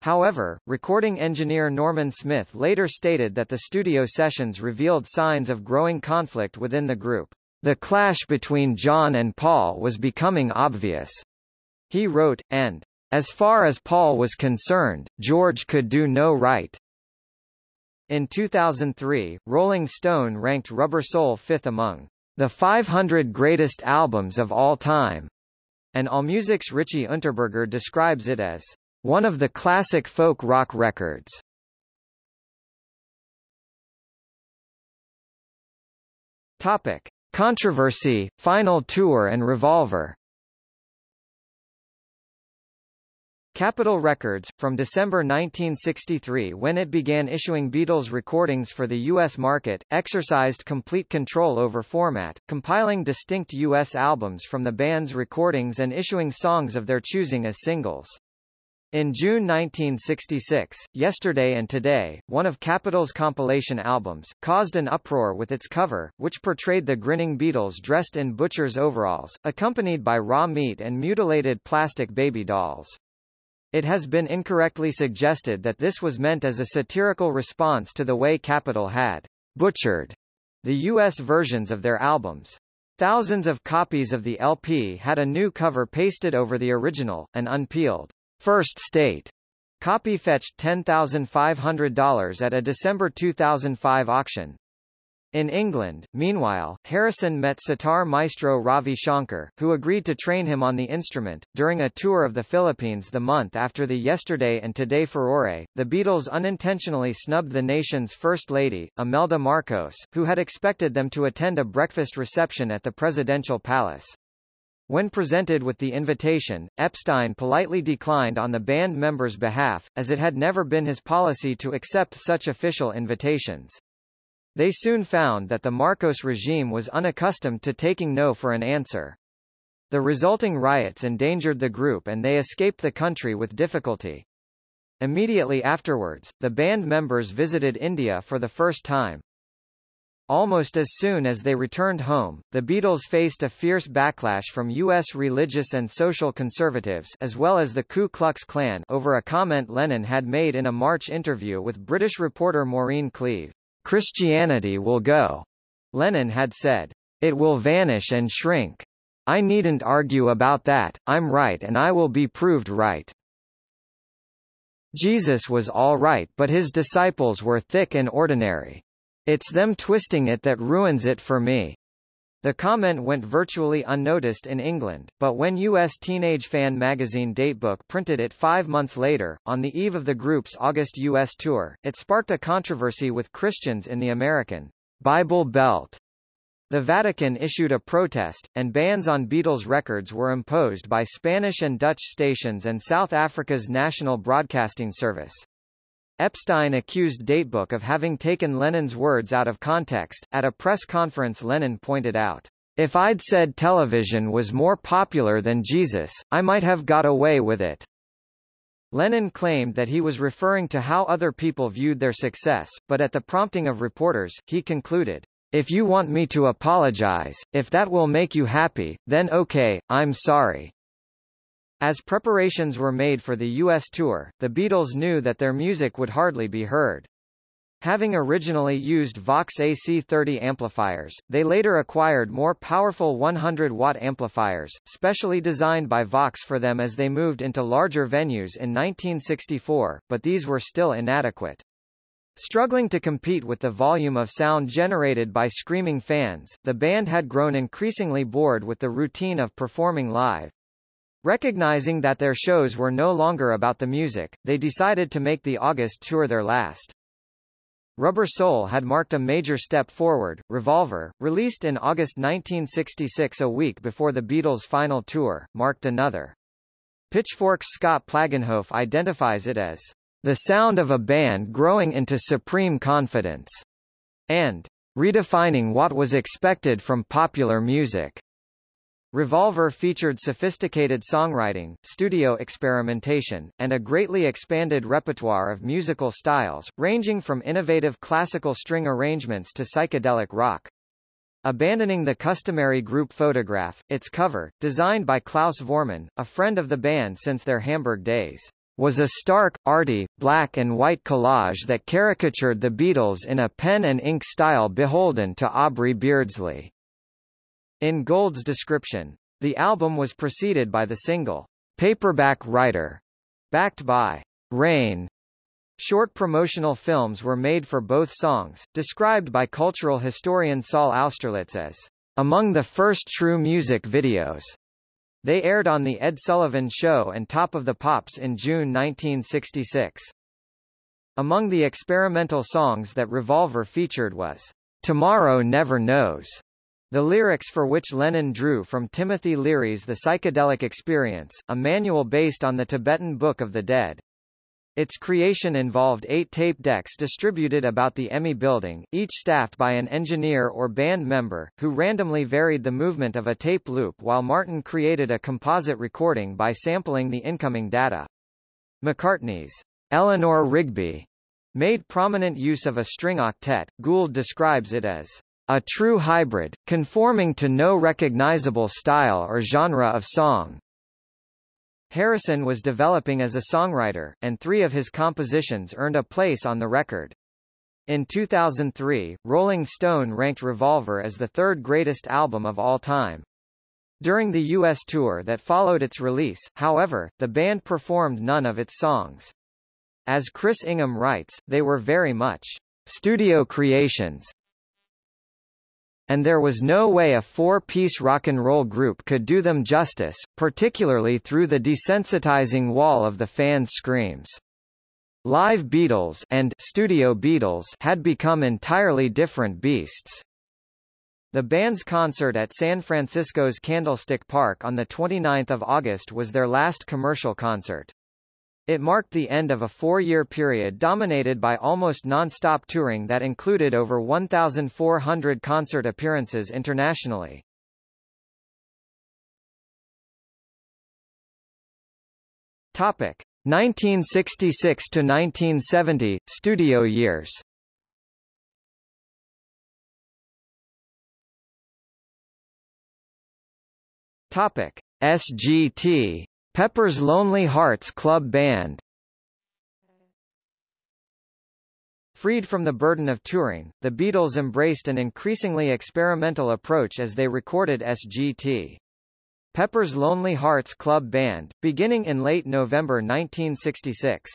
However, recording engineer Norman Smith later stated that the studio sessions revealed signs of growing conflict within the group. The clash between John and Paul was becoming obvious. He wrote, and, as far as Paul was concerned, George could do no right. In 2003, Rolling Stone ranked Rubber Soul fifth among the 500 greatest albums of all time, and AllMusic's Richie Unterberger describes it as one of the classic folk rock records. Topic: Controversy, Final Tour and Revolver Capitol Records, from December 1963 when it began issuing Beatles recordings for the U.S. market, exercised complete control over format, compiling distinct U.S. albums from the band's recordings and issuing songs of their choosing as singles. In June 1966, Yesterday and Today, one of Capitol's compilation albums, caused an uproar with its cover, which portrayed the grinning Beatles dressed in butcher's overalls, accompanied by raw meat and mutilated plastic baby dolls. It has been incorrectly suggested that this was meant as a satirical response to the way Capitol had butchered the U.S. versions of their albums. Thousands of copies of the LP had a new cover pasted over the original, an unpeeled First State copy fetched $10,500 at a December 2005 auction. In England, meanwhile, Harrison met sitar maestro Ravi Shankar, who agreed to train him on the instrument. During a tour of the Philippines the month after the Yesterday and Today furore, the Beatles unintentionally snubbed the nation's First Lady, Imelda Marcos, who had expected them to attend a breakfast reception at the presidential palace. When presented with the invitation, Epstein politely declined on the band members' behalf, as it had never been his policy to accept such official invitations. They soon found that the Marcos regime was unaccustomed to taking no for an answer. The resulting riots endangered the group and they escaped the country with difficulty. Immediately afterwards, the band members visited India for the first time. Almost as soon as they returned home, the Beatles faced a fierce backlash from U.S. religious and social conservatives as well as the Ku Klux Klan over a comment Lennon had made in a March interview with British reporter Maureen Cleave. Christianity will go. Lennon had said. It will vanish and shrink. I needn't argue about that, I'm right and I will be proved right. Jesus was all right but his disciples were thick and ordinary. It's them twisting it that ruins it for me. The comment went virtually unnoticed in England, but when U.S. teenage fan magazine Datebook printed it five months later, on the eve of the group's August U.S. tour, it sparked a controversy with Christians in the American Bible Belt. The Vatican issued a protest, and bans on Beatles records were imposed by Spanish and Dutch stations and South Africa's national broadcasting service. Epstein accused Datebook of having taken Lennon's words out of context. At a press conference Lennon pointed out, If I'd said television was more popular than Jesus, I might have got away with it. Lennon claimed that he was referring to how other people viewed their success, but at the prompting of reporters, he concluded, If you want me to apologize, if that will make you happy, then okay, I'm sorry. As preparations were made for the U.S. tour, the Beatles knew that their music would hardly be heard. Having originally used Vox AC30 amplifiers, they later acquired more powerful 100-watt amplifiers, specially designed by Vox for them as they moved into larger venues in 1964, but these were still inadequate. Struggling to compete with the volume of sound generated by screaming fans, the band had grown increasingly bored with the routine of performing live. Recognizing that their shows were no longer about the music, they decided to make the August tour their last. Rubber Soul had marked a major step forward. Revolver, released in August 1966 a week before the Beatles' final tour, marked another. Pitchfork's Scott Plagenhoef identifies it as the sound of a band growing into supreme confidence, and redefining what was expected from popular music. Revolver featured sophisticated songwriting, studio experimentation, and a greatly expanded repertoire of musical styles, ranging from innovative classical string arrangements to psychedelic rock. Abandoning the customary group photograph, its cover, designed by Klaus Voormann, a friend of the band since their Hamburg days, was a stark, arty, black and white collage that caricatured the Beatles in a pen and ink style beholden to Aubrey Beardsley. In Gould's description, the album was preceded by the single, Paperback Writer, backed by Rain. Short promotional films were made for both songs, described by cultural historian Saul Austerlitz as among the first true music videos. They aired on The Ed Sullivan Show and Top of the Pops in June 1966. Among the experimental songs that Revolver featured was Tomorrow Never Knows, the lyrics for which Lennon drew from Timothy Leary's The Psychedelic Experience, a manual based on the Tibetan Book of the Dead. Its creation involved eight tape decks distributed about the EMI building, each staffed by an engineer or band member, who randomly varied the movement of a tape loop while Martin created a composite recording by sampling the incoming data. McCartney's Eleanor Rigby made prominent use of a string octet. Gould describes it as a true hybrid, conforming to no recognizable style or genre of song. Harrison was developing as a songwriter, and three of his compositions earned a place on the record. In 2003, Rolling Stone ranked Revolver as the third greatest album of all time. During the U.S. tour that followed its release, however, the band performed none of its songs. As Chris Ingham writes, they were very much studio creations, and there was no way a four-piece rock and roll group could do them justice, particularly through the desensitizing wall of the fans' screams. Live Beatles and Studio Beatles had become entirely different beasts. The band's concert at San Francisco's Candlestick Park on 29 August was their last commercial concert. It marked the end of a four-year period dominated by almost non-stop touring that included over 1,400 concert appearances internationally. Topic 1966 to 1970 studio years. Topic SGT Pepper's Lonely Hearts Club Band Freed from the burden of touring, the Beatles embraced an increasingly experimental approach as they recorded SGT. Pepper's Lonely Hearts Club Band, beginning in late November 1966.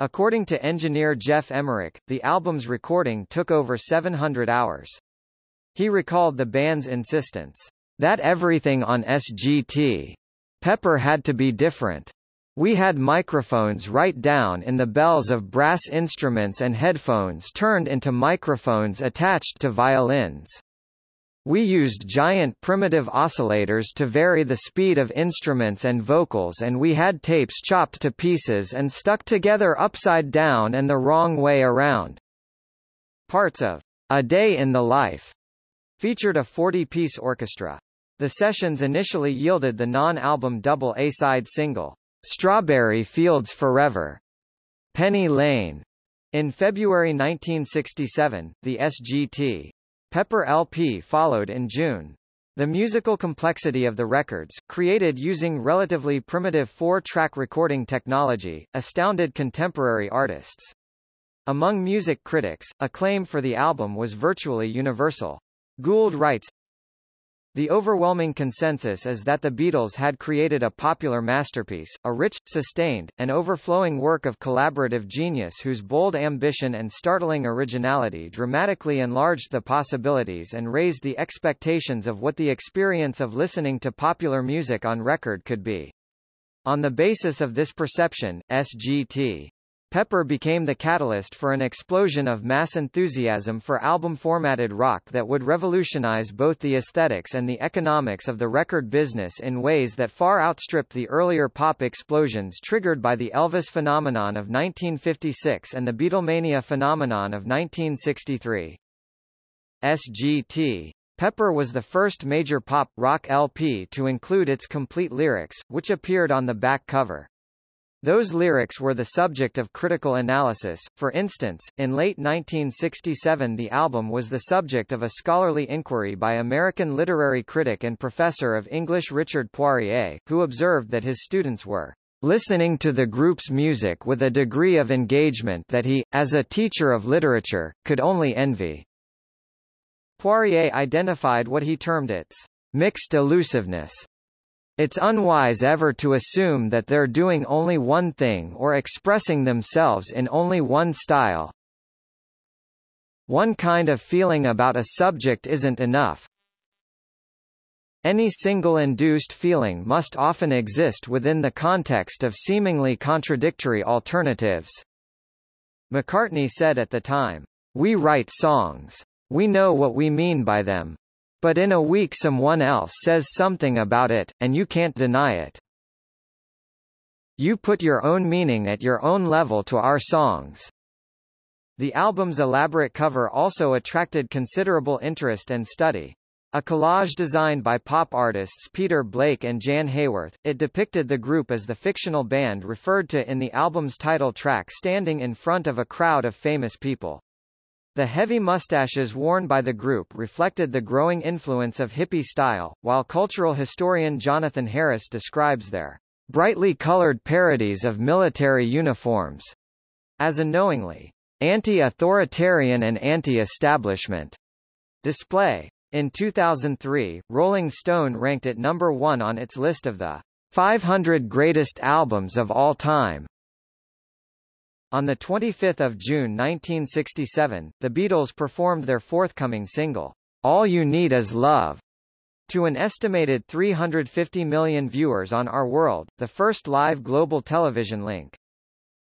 According to engineer Geoff Emerick, the album's recording took over 700 hours. He recalled the band's insistence that everything on SGT Pepper had to be different. We had microphones right down in the bells of brass instruments and headphones turned into microphones attached to violins. We used giant primitive oscillators to vary the speed of instruments and vocals and we had tapes chopped to pieces and stuck together upside down and the wrong way around. Parts of A Day in the Life featured a 40-piece orchestra. The sessions initially yielded the non-album double A-side single, Strawberry Fields Forever, Penny Lane. In February 1967, the SGT. Pepper LP followed in June. The musical complexity of the records, created using relatively primitive four-track recording technology, astounded contemporary artists. Among music critics, acclaim for the album was virtually universal. Gould writes, the overwhelming consensus is that the Beatles had created a popular masterpiece, a rich, sustained, and overflowing work of collaborative genius whose bold ambition and startling originality dramatically enlarged the possibilities and raised the expectations of what the experience of listening to popular music on record could be. On the basis of this perception, SGT Pepper became the catalyst for an explosion of mass enthusiasm for album-formatted rock that would revolutionize both the aesthetics and the economics of the record business in ways that far outstripped the earlier pop explosions triggered by the Elvis phenomenon of 1956 and the Beatlemania phenomenon of 1963. SGT Pepper was the first major pop rock LP to include its complete lyrics, which appeared on the back cover. Those lyrics were the subject of critical analysis, for instance, in late 1967 the album was the subject of a scholarly inquiry by American literary critic and professor of English Richard Poirier, who observed that his students were listening to the group's music with a degree of engagement that he, as a teacher of literature, could only envy. Poirier identified what he termed its mixed elusiveness it's unwise ever to assume that they're doing only one thing or expressing themselves in only one style. One kind of feeling about a subject isn't enough. Any single induced feeling must often exist within the context of seemingly contradictory alternatives. McCartney said at the time, We write songs. We know what we mean by them. But in a week someone else says something about it, and you can't deny it. You put your own meaning at your own level to our songs. The album's elaborate cover also attracted considerable interest and study. A collage designed by pop artists Peter Blake and Jann Haworth, it depicted the group as the fictional band referred to in the album's title track standing in front of a crowd of famous people. The heavy mustaches worn by the group reflected the growing influence of hippie style, while cultural historian Jonathan Harris describes their brightly colored parodies of military uniforms as a knowingly anti-authoritarian and anti-establishment display. In 2003, Rolling Stone ranked it number one on its list of the 500 greatest albums of all time. On 25 June 1967, the Beatles performed their forthcoming single, All You Need Is Love, to an estimated 350 million viewers on Our World, the first live global television link.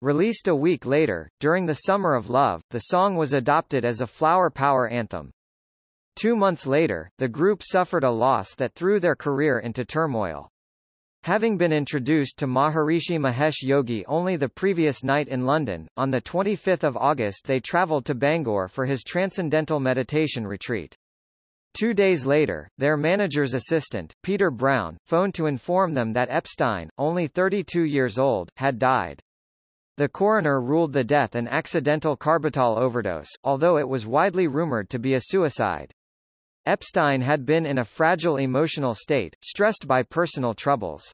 Released a week later, during the Summer of Love, the song was adopted as a flower power anthem. Two months later, the group suffered a loss that threw their career into turmoil. Having been introduced to Maharishi Mahesh Yogi only the previous night in London, on 25 August they travelled to Bangor for his Transcendental Meditation Retreat. Two days later, their manager's assistant, Peter Brown, phoned to inform them that Epstein, only 32 years old, had died. The coroner ruled the death an accidental Carbrital overdose, although it was widely rumored to be a suicide. Epstein had been in a fragile emotional state, stressed by personal troubles.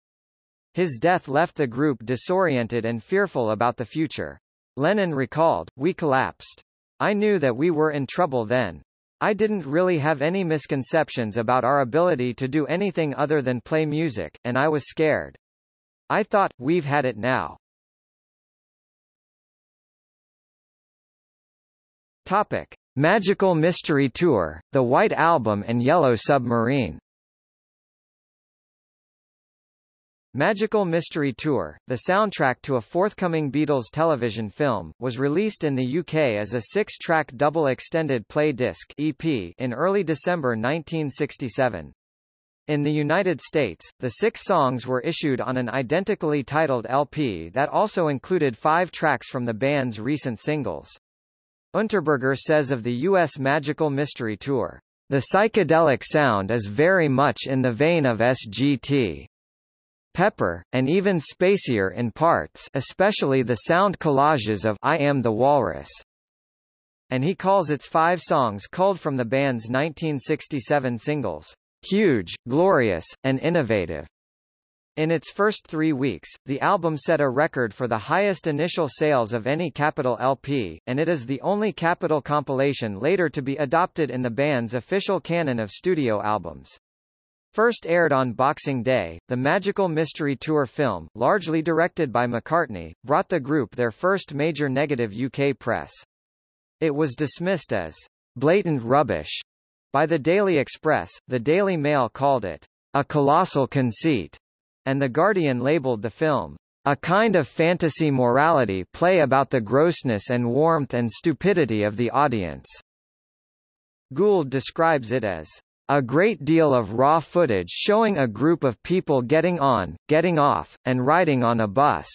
His death left the group disoriented and fearful about the future. Lennon recalled, We collapsed. I knew that we were in trouble then. I didn't really have any misconceptions about our ability to do anything other than play music, and I was scared. I thought, we've had it now. Topic. Magical Mystery Tour, The White Album and Yellow Submarine Magical Mystery Tour, the soundtrack to a forthcoming Beatles television film, was released in the UK as a six-track double extended play disc EP in early December 1967. In the United States, the six songs were issued on an identically titled LP that also included five tracks from the band's recent singles. Unterberger says of the U.S. Magical Mystery Tour, "...the psychedelic sound is very much in the vein of SGT. Pepper, and even spacier in parts especially the sound collages of I Am the Walrus." And he calls its five songs culled from the band's 1967 singles, "...huge, glorious, and innovative." In its first three weeks, the album set a record for the highest initial sales of any Capitol LP, and it is the only Capitol compilation later to be adopted in the band's official canon of studio albums. First aired on Boxing Day, the Magical Mystery Tour film, largely directed by McCartney, brought the group their first major negative UK press. It was dismissed as blatant rubbish by the Daily Express, the Daily Mail called it a colossal conceit and The Guardian labeled the film, a kind of fantasy morality play about the grossness and warmth and stupidity of the audience. Gould describes it as a great deal of raw footage showing a group of people getting on, getting off, and riding on a bus.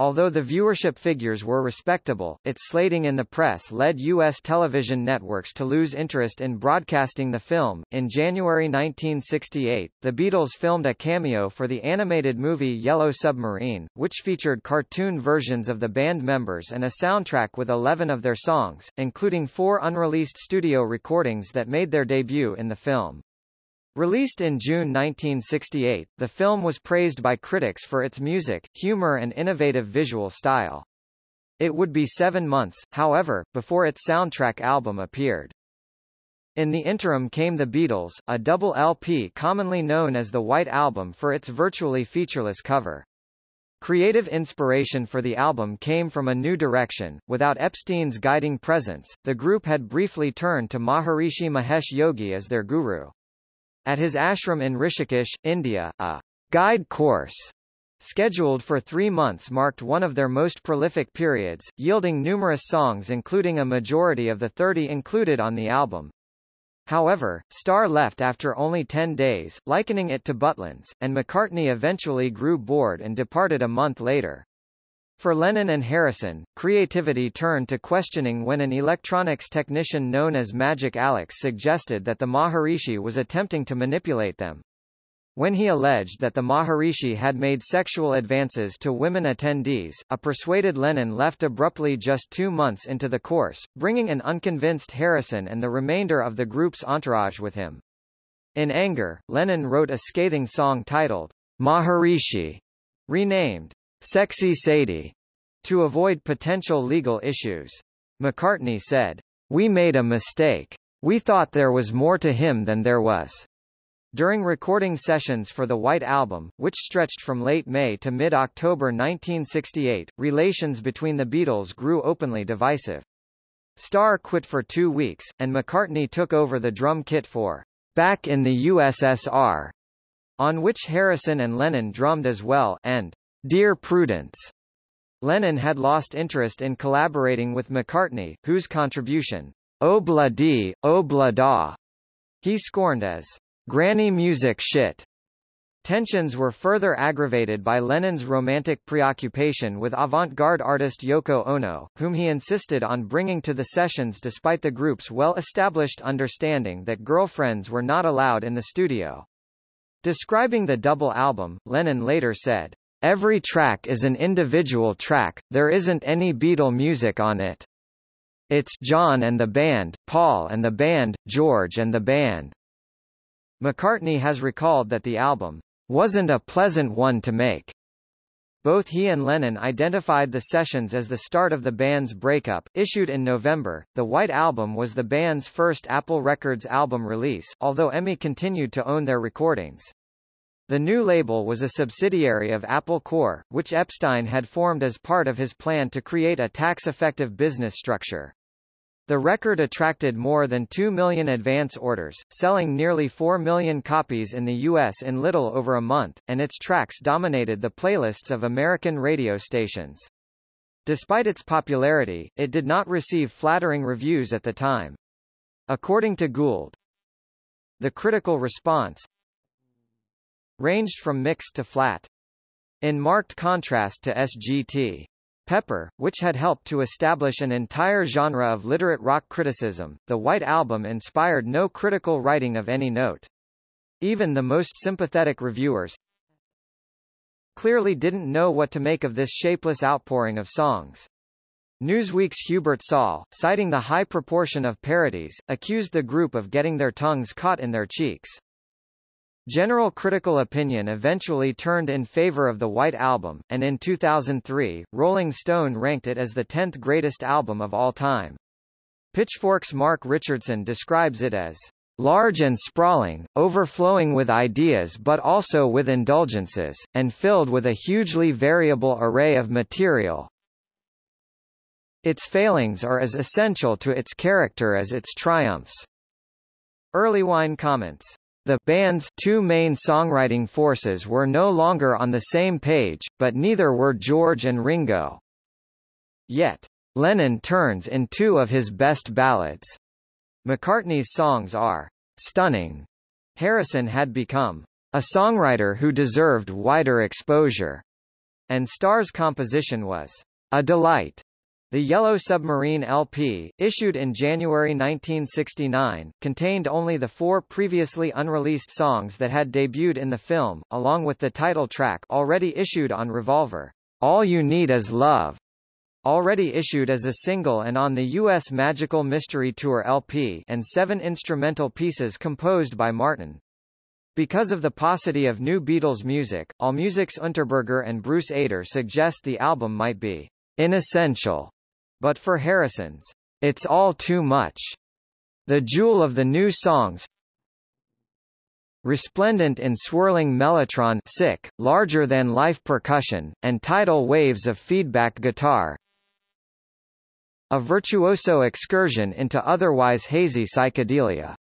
Although the viewership figures were respectable, its slating in the press led U.S. television networks to lose interest in broadcasting the film. In January 1968, the Beatles filmed a cameo for the animated movie Yellow Submarine, which featured cartoon versions of the band members and a soundtrack with 11 of their songs, including four unreleased studio recordings that made their debut in the film. Released in June 1968, the film was praised by critics for its music, humor and innovative visual style. It would be seven months, however, before its soundtrack album appeared. In the interim came The Beatles, a double LP commonly known as the White Album for its virtually featureless cover. Creative inspiration for the album came from a new direction. Without Epstein's guiding presence, the group had briefly turned to Maharishi Mahesh Yogi as their guru. At his ashram in Rishikesh, India, a guide course scheduled for three months marked one of their most prolific periods, yielding numerous songs including a majority of the 30 included on the album. However, Starr left after only 10 days, likening it to Butlins, and McCartney eventually grew bored and departed a month later. For Lennon and Harrison, creativity turned to questioning when an electronics technician known as Magic Alex suggested that the Maharishi was attempting to manipulate them. When he alleged that the Maharishi had made sexual advances to women attendees, a persuaded Lennon left abruptly just two months into the course, bringing an unconvinced Harrison and the remainder of the group's entourage with him. In anger, Lennon wrote a scathing song titled, Maharishi, renamed Sexy Sadie, to avoid potential legal issues. McCartney said, We made a mistake. We thought there was more to him than there was. During recording sessions for the White Album, which stretched from late May to mid-October 1968, relations between the Beatles grew openly divisive. Starr quit for two weeks, and McCartney took over the drum kit for Back in the USSR, on which Harrison and Lennon drummed as well, and Dear Prudence. Lennon had lost interest in collaborating with McCartney, whose contribution, Obla Di, Obla Da, he scorned as granny music shit. Tensions were further aggravated by Lennon's romantic preoccupation with avant-garde artist Yoko Ono, whom he insisted on bringing to the sessions despite the group's well-established understanding that girlfriends were not allowed in the studio. Describing the double album, Lennon later said, Every track is an individual track, there isn't any Beatle music on it. It's John and the band, Paul and the band, George and the band. McCartney has recalled that the album wasn't a pleasant one to make. Both he and Lennon identified the sessions as the start of the band's breakup. Issued in November, the White Album was the band's first Apple Records album release, although EMI continued to own their recordings. The new label was a subsidiary of Apple Corps, which Epstein had formed as part of his plan to create a tax-effective business structure. The record attracted more than 2 million advance orders, selling nearly 4 million copies in the U.S. in little over a month, and its tracks dominated the playlists of American radio stations. Despite its popularity, it did not receive flattering reviews at the time. According to Gould, the critical response, ranged from mixed to flat. In marked contrast to SGT. Pepper, which had helped to establish an entire genre of literate rock criticism, the White Album inspired no critical writing of any note. Even the most sympathetic reviewers clearly didn't know what to make of this shapeless outpouring of songs. Newsweek's Hubert Saal, citing the high proportion of parodies, accused the group of getting their tongues caught in their cheeks. General critical opinion eventually turned in favor of the White Album, and in 2003, Rolling Stone ranked it as the 10th greatest album of all time. Pitchfork's Mark Richardson describes it as large and sprawling, overflowing with ideas but also with indulgences, and filled with a hugely variable array of material. Its failings are as essential to its character as its triumphs. Erlewine comments. The band's two main songwriting forces were no longer on the same page, but neither were George and Ringo. Yet, Lennon turns in two of his best ballads. McCartney's songs are stunning. Harrison had become a songwriter who deserved wider exposure, and Starr's composition was a delight. The Yellow Submarine LP, issued in January 1969, contained only the four previously unreleased songs that had debuted in the film, along with the title track already issued on Revolver, All You Need Is Love, already issued as a single and on the U.S. Magical Mystery Tour LP and seven instrumental pieces composed by Martin. Because of the paucity of new Beatles music, AllMusic's Unterberger and Bruce Eder suggest the album might be inessential but for Harrison's, it's all too much. The jewel of the new songs resplendent in swirling Mellotronics, larger-than-life percussion, and tidal waves of feedback guitar. A virtuoso excursion into otherwise hazy psychedelia.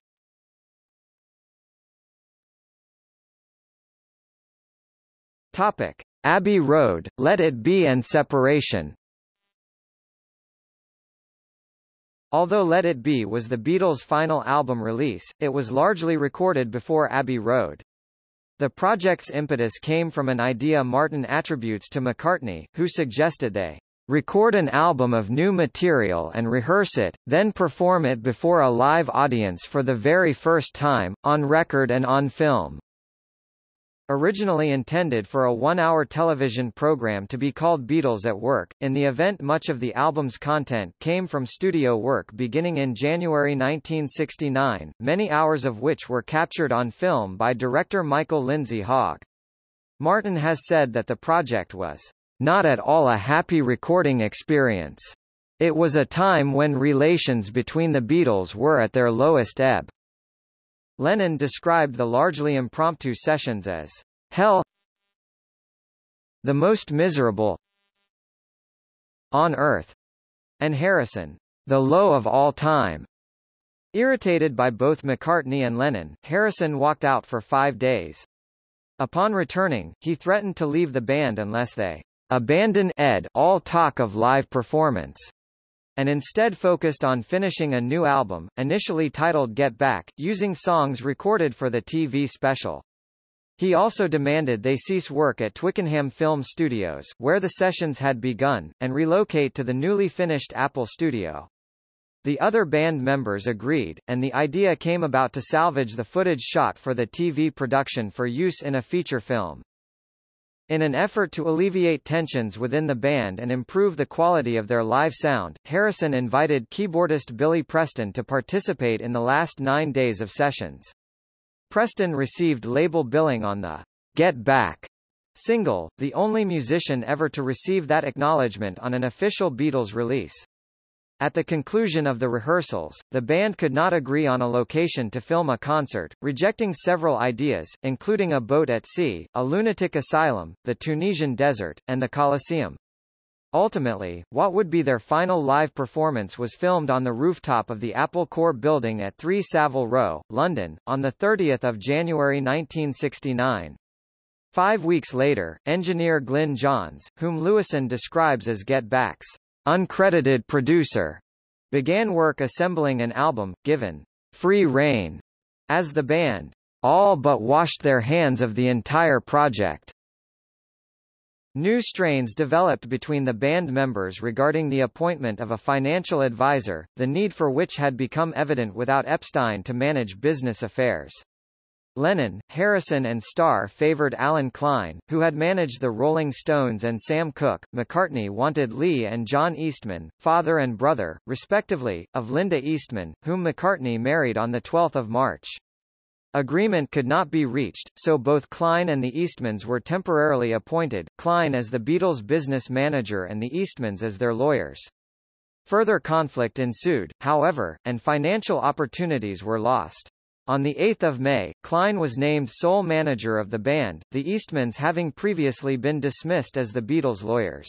Topic. Abbey Road, Let It Be and Separation Although Let It Be was the Beatles' final album release, it was largely recorded before Abbey Road. The project's impetus came from an idea Martin attributes to McCartney, who suggested they record an album of new material and rehearse it, then perform it before a live audience for the very first time, on record and on film. Originally intended for a one-hour television program to be called Beatles at Work, in the event much of the album's content came from studio work beginning in January 1969, many hours of which were captured on film by director Michael Lindsay Hogg. Martin has said that the project was not at all a happy recording experience. It was a time when relations between the Beatles were at their lowest ebb. Lennon described the largely impromptu sessions as hell the most miserable on earth and Harrison the low of all time. Irritated by both McCartney and Lennon, Harrison walked out for five days. Upon returning, he threatened to leave the band unless they abandon ed. All talk of live performance and instead focused on finishing a new album, initially titled Get Back, using songs recorded for the TV special. He also demanded they cease work at Twickenham Film Studios, where the sessions had begun, and relocate to the newly finished Apple Studio. The other band members agreed, and the idea came about to salvage the footage shot for the TV production for use in a feature film. In an effort to alleviate tensions within the band and improve the quality of their live sound, Harrison invited keyboardist Billy Preston to participate in the last nine days of sessions. Preston received label billing on the Get Back single, the only musician ever to receive that acknowledgement on an official Beatles release. At the conclusion of the rehearsals, the band could not agree on a location to film a concert, rejecting several ideas, including a boat at sea, a lunatic asylum, the Tunisian desert, and the Colosseum. Ultimately, what would be their final live performance was filmed on the rooftop of the Apple Corps building at 3 Savile Row, London, on 30 January 1969. Five weeks later, engineer Glyn Johns, whom Lewisohn describes as Get Back's uncredited producer, began work assembling an album, given free rein, as the band all but washed their hands of the entire project. New strains developed between the band members regarding the appointment of a financial advisor, the need for which had become evident without Epstein to manage business affairs. Lennon, Harrison and Starr favored Allen Klein, who had managed the Rolling Stones and Sam Cooke. McCartney wanted Lee and John Eastman, father and brother, respectively, of Linda Eastman, whom McCartney married on 12 March. Agreement could not be reached, so both Klein and the Eastmans were temporarily appointed, Klein as the Beatles' business manager and the Eastmans as their lawyers. Further conflict ensued, however, and financial opportunities were lost. On 8 May, Klein was named sole manager of the band, the Eastmans having previously been dismissed as the Beatles' lawyers.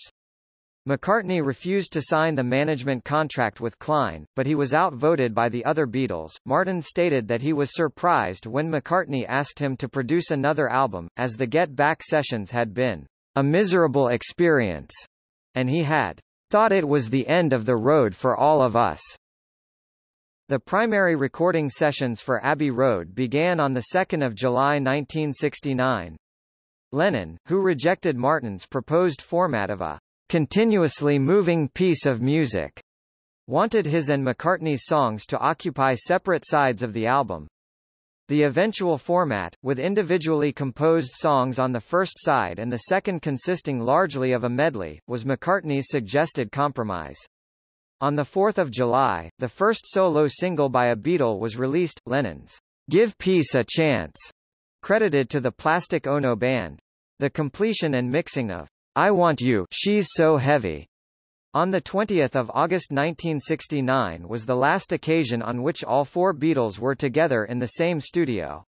McCartney refused to sign the management contract with Klein, but he was outvoted by the other Beatles. Martin stated that he was surprised when McCartney asked him to produce another album, as the Get Back sessions had been a miserable experience, and he had thought it was the end of the road for all of us. The primary recording sessions for Abbey Road began on 2 July 1969. Lennon, who rejected Martin's proposed format of a continuously moving piece of music, wanted his and McCartney's songs to occupy separate sides of the album. The eventual format, with individually composed songs on the first side and the second consisting largely of a medley, was McCartney's suggested compromise. On 4 July, the first solo single by a Beatle was released, Lennon's Give Peace a Chance, credited to the Plastic Ono Band. The completion and mixing of I Want You She's So Heavy on 20 August 1969 was the last occasion on which all four Beatles were together in the same studio.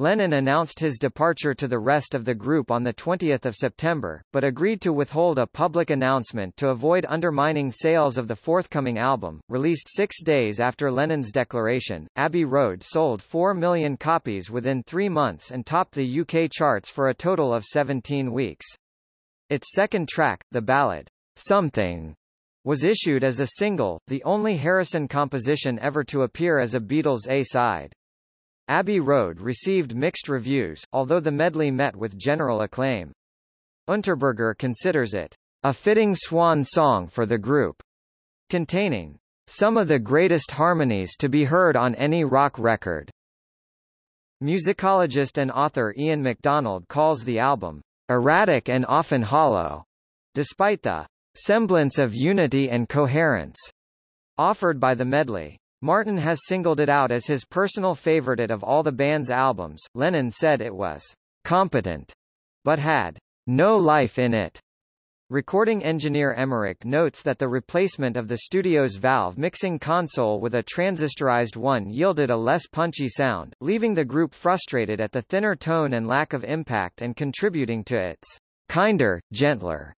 Lennon announced his departure to the rest of the group on 20 September, but agreed to withhold a public announcement to avoid undermining sales of the forthcoming album. Released six days after Lennon's declaration, Abbey Road sold 4 million copies within three months and topped the UK charts for a total of 17 weeks. Its second track, the ballad, Something, was issued as a single, the only Harrison composition ever to appear as a Beatles A-side. Abbey Road received mixed reviews, although the medley met with general acclaim. Unterberger considers it a fitting swan song for the group, containing some of the greatest harmonies to be heard on any rock record. Musicologist and author Ian MacDonald calls the album erratic and often hollow, despite the semblance of unity and coherence offered by the medley. Martin has singled it out as his personal favorite of all the band's albums. Lennon said it was competent, but had no life in it. Recording engineer Emerick notes that the replacement of the studio's valve mixing console with a transistorized one yielded a less punchy sound, leaving the group frustrated at the thinner tone and lack of impact and contributing to its kinder, gentler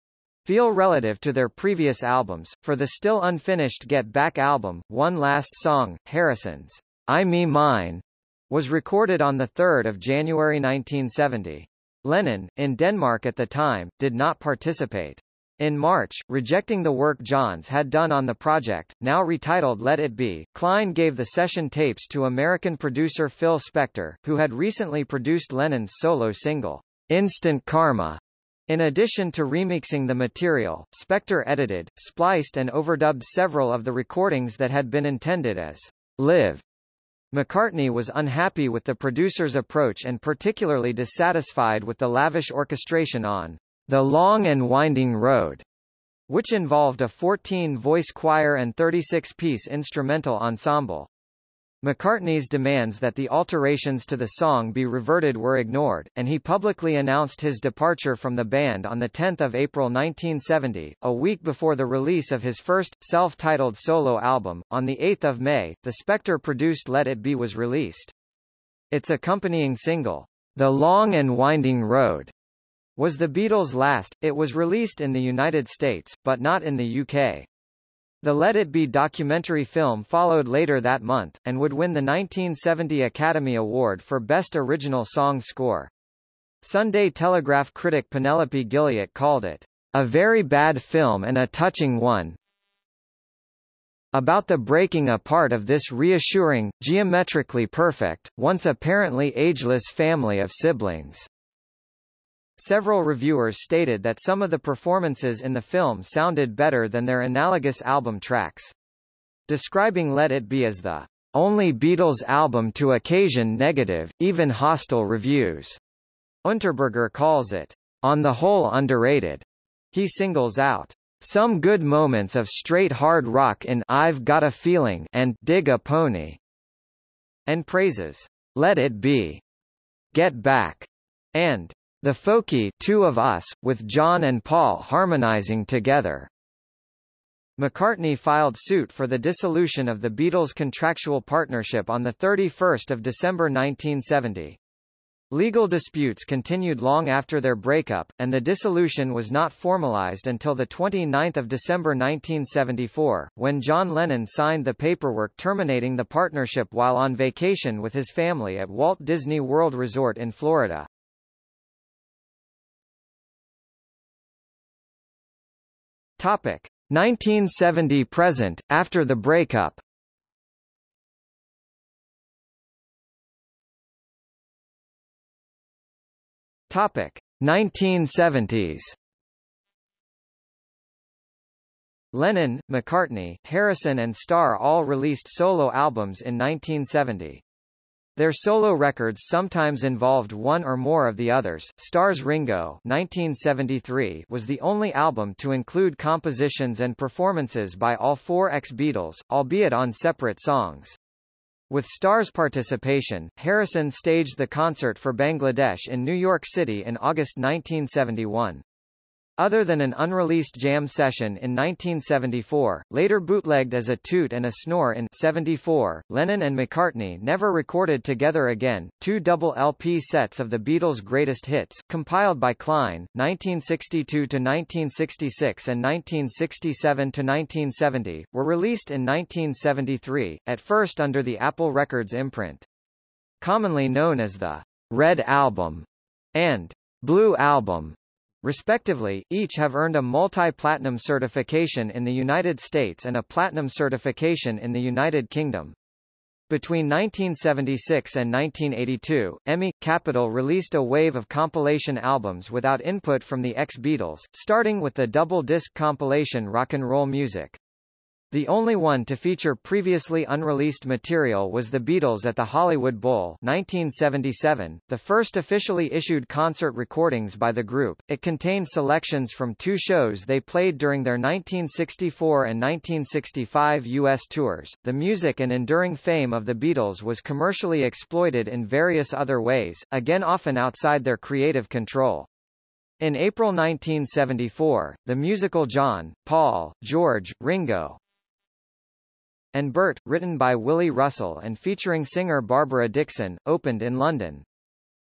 feel relative to their previous albums. For the still unfinished Get Back album, one last song, Harrison's I Me Mine, was recorded on 3 January 1970. Lennon, in Denmark at the time, did not participate. In March, rejecting the work Johns had done on the project, now retitled Let It Be, Klein gave the session tapes to American producer Phil Spector, who had recently produced Lennon's solo single, Instant Karma. In addition to remixing the material, Spector edited, spliced and overdubbed several of the recordings that had been intended as live McCartney was unhappy with the producer's approach and particularly dissatisfied with the lavish orchestration on The Long and Winding Road, which involved a 14-voice choir and 36-piece instrumental ensemble. McCartney's demands that the alterations to the song be reverted were ignored, and he publicly announced his departure from the band on 10 April 1970, a week before the release of his first, self-titled solo album. On 8 May, the Spector-produced Let It Be was released. Its accompanying single, The Long and Winding Road, was the Beatles' last. It was released in the United States, but not in the UK. The Let It Be documentary film followed later that month, and would win the 1970 Academy Award for Best Original Song Score. Sunday Telegraph critic Penelope Gilliatt called it, a very bad film and a touching one, about the breaking apart of this reassuring, geometrically perfect, once apparently ageless family of siblings. Several reviewers stated that some of the performances in the film sounded better than their analogous album tracks. Describing Let It Be as the only Beatles album to occasion negative, even hostile reviews. Unterberger calls it, on the whole underrated. He singles out some good moments of straight hard rock in I've Got a Feeling and Dig a Pony, and praises Let It Be, Get Back, and The Folkie Two of Us, with John and Paul harmonizing together. McCartney filed suit for the dissolution of the Beatles' contractual partnership on 31 December 1970. Legal disputes continued long after their breakup, and the dissolution was not formalized until 29 December 1974, when John Lennon signed the paperwork terminating the partnership while on vacation with his family at Walt Disney World Resort in Florida. Topic. 1970 present, after the breakup Topic 1970s Lennon, McCartney, Harrison and Starr all released solo albums in 1970. Their solo records sometimes involved one or more of the others. Starr's Ringo 1973 was the only album to include compositions and performances by all four ex-Beatles, albeit on separate songs. With Starr's participation, Harrison staged the concert for Bangladesh in New York City in August 1971. Other than an unreleased jam session in 1974, later bootlegged as a toot and a snore in 74, Lennon and McCartney never recorded together again. Two double LP sets of the Beatles' greatest hits, compiled by Klein, 1962 to 1966 and 1967 to 1970, were released in 1973, at first under the Apple Records imprint. Commonly known as the Red Album and Blue Album, Respectively, each have earned a multi-platinum certification in the United States and a platinum certification in the United Kingdom. Between 1976 and 1982, EMI Capitol released a wave of compilation albums without input from the ex-Beatles, starting with the double-disc compilation Rock and Roll Music. The only one to feature previously unreleased material was The Beatles at the Hollywood Bowl 1977, the first officially issued concert recordings by the group. It contained selections from two shows they played during their 1964 and 1965 U.S. tours. The music and enduring fame of the Beatles was commercially exploited in various other ways, again often outside their creative control. In April 1974, the musical John, Paul, George, Ringo, and Bert, written by Willy Russell and featuring singer Barbara Dickson, opened in London.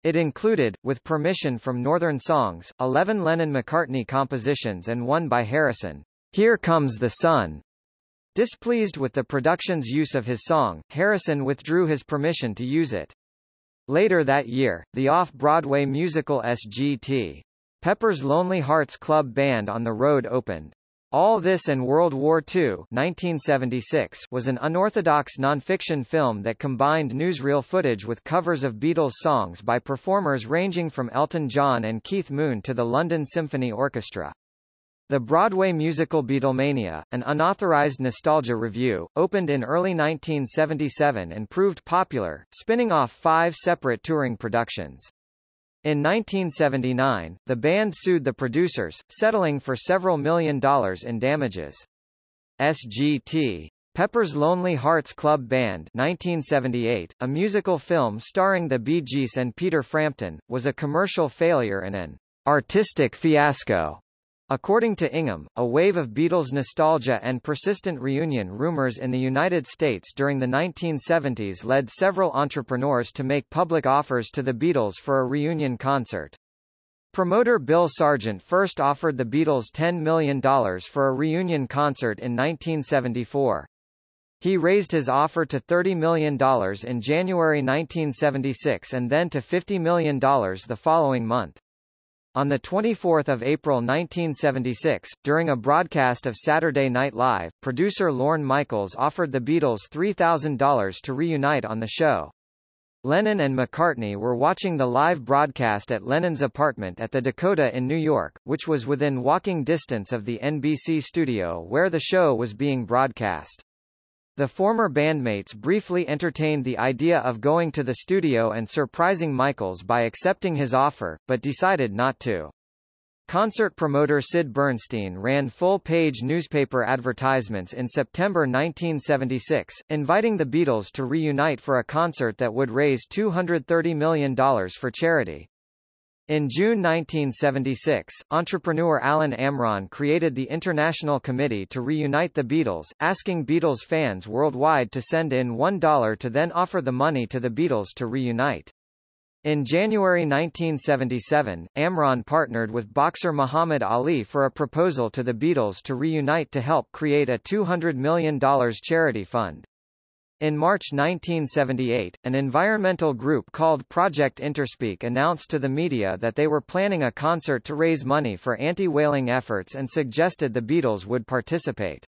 It included, with permission from Northern Songs, 11 Lennon-McCartney compositions and one by Harrison, Here Comes the Sun. Displeased with the production's use of his song, Harrison withdrew his permission to use it. Later that year, the off-Broadway musical SGT. Pepper's Lonely Hearts Club Band on the Road opened. All This and World War II 1976 was an unorthodox non-fiction film that combined newsreel footage with covers of Beatles songs by performers ranging from Elton John and Keith Moon to the London Symphony Orchestra. The Broadway musical Beatlemania, an unauthorized nostalgia revue, opened in early 1977 and proved popular, spinning off five separate touring productions. In 1979, the band sued the producers, settling for several million dollars in damages. SGT. Pepper's Lonely Hearts Club Band 1978, a musical film starring the Bee Gees and Peter Frampton, was a commercial failure and an artistic fiasco. According to Ingham, a wave of Beatles nostalgia and persistent reunion rumors in the United States during the 1970s led several entrepreneurs to make public offers to the Beatles for a reunion concert. Promoter Bill Sargent first offered the Beatles $10 million for a reunion concert in 1974. He raised his offer to $30 million in January 1976 and then to $50 million the following month. On 24 April 1976, during a broadcast of Saturday Night Live, producer Lorne Michaels offered the Beatles $3,000 to reunite on the show. Lennon and McCartney were watching the live broadcast at Lennon's apartment at the Dakota in New York, which was within walking distance of the NBC studio where the show was being broadcast. The former bandmates briefly entertained the idea of going to the studio and surprising Michaels by accepting his offer, but decided not to. Concert promoter Sid Bernstein ran full-page newspaper advertisements in September 1976, inviting the Beatles to reunite for a concert that would raise $230 million for charity. In June 1976, entrepreneur Alan Amron created the International Committee to reunite the Beatles, asking Beatles fans worldwide to send in $1 to then offer the money to the Beatles to reunite. In January 1977, Amron partnered with boxer Muhammad Ali for a proposal to the Beatles to reunite to help create a $200 million charity fund. In March 1978, an environmental group called Project Interspeak announced to the media that they were planning a concert to raise money for anti-whaling efforts and suggested the Beatles would participate.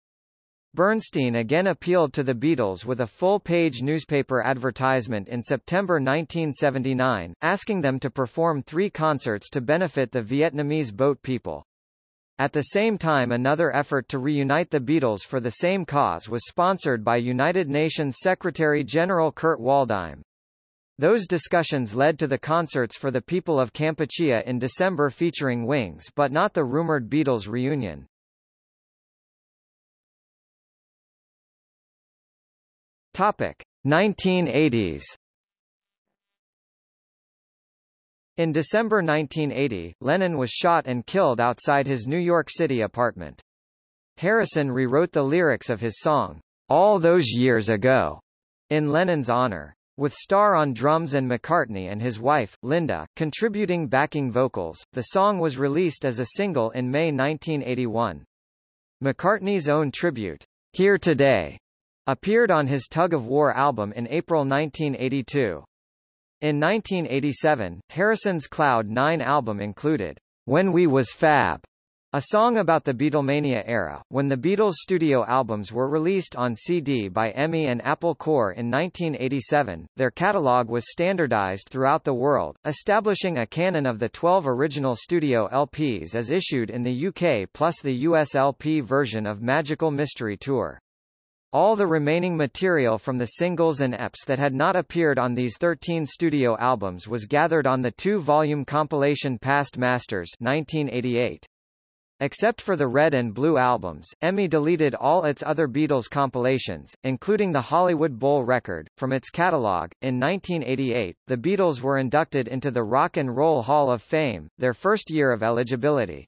Bernstein again appealed to the Beatles with a full-page newspaper advertisement in September 1979, asking them to perform three concerts to benefit the Vietnamese boat people. At the same time another effort to reunite the Beatles for the same cause was sponsored by United Nations Secretary-General Kurt Waldheim. Those discussions led to the concerts for the people of Kampuchea in December featuring Wings but not the rumored Beatles reunion. Topic: 1980s. In December 1980, Lennon was shot and killed outside his New York City apartment. Harrison rewrote the lyrics of his song, All Those Years Ago, in Lennon's honor. With Starr on drums and McCartney and his wife, Linda, contributing backing vocals, the song was released as a single in May 1981. McCartney's own tribute, Here Today, appeared on his Tug of War album in April 1982. In 1987, Harrison's Cloud 9 album included When We Was Fab, a song about the Beatlemania era. When the Beatles' studio albums were released on CD by EMI and Apple Corps in 1987, their catalog was standardized throughout the world, establishing a canon of the 12 original studio LPs as issued in the UK plus the US LP version of Magical Mystery Tour. All the remaining material from the singles and EPs that had not appeared on these 13 studio albums was gathered on the two-volume compilation Past Masters 1988. Except for the Red and Blue albums, EMI deleted all its other Beatles compilations, including the Hollywood Bowl record, from its catalog. In 1988, the Beatles were inducted into the Rock and Roll Hall of Fame, their first year of eligibility.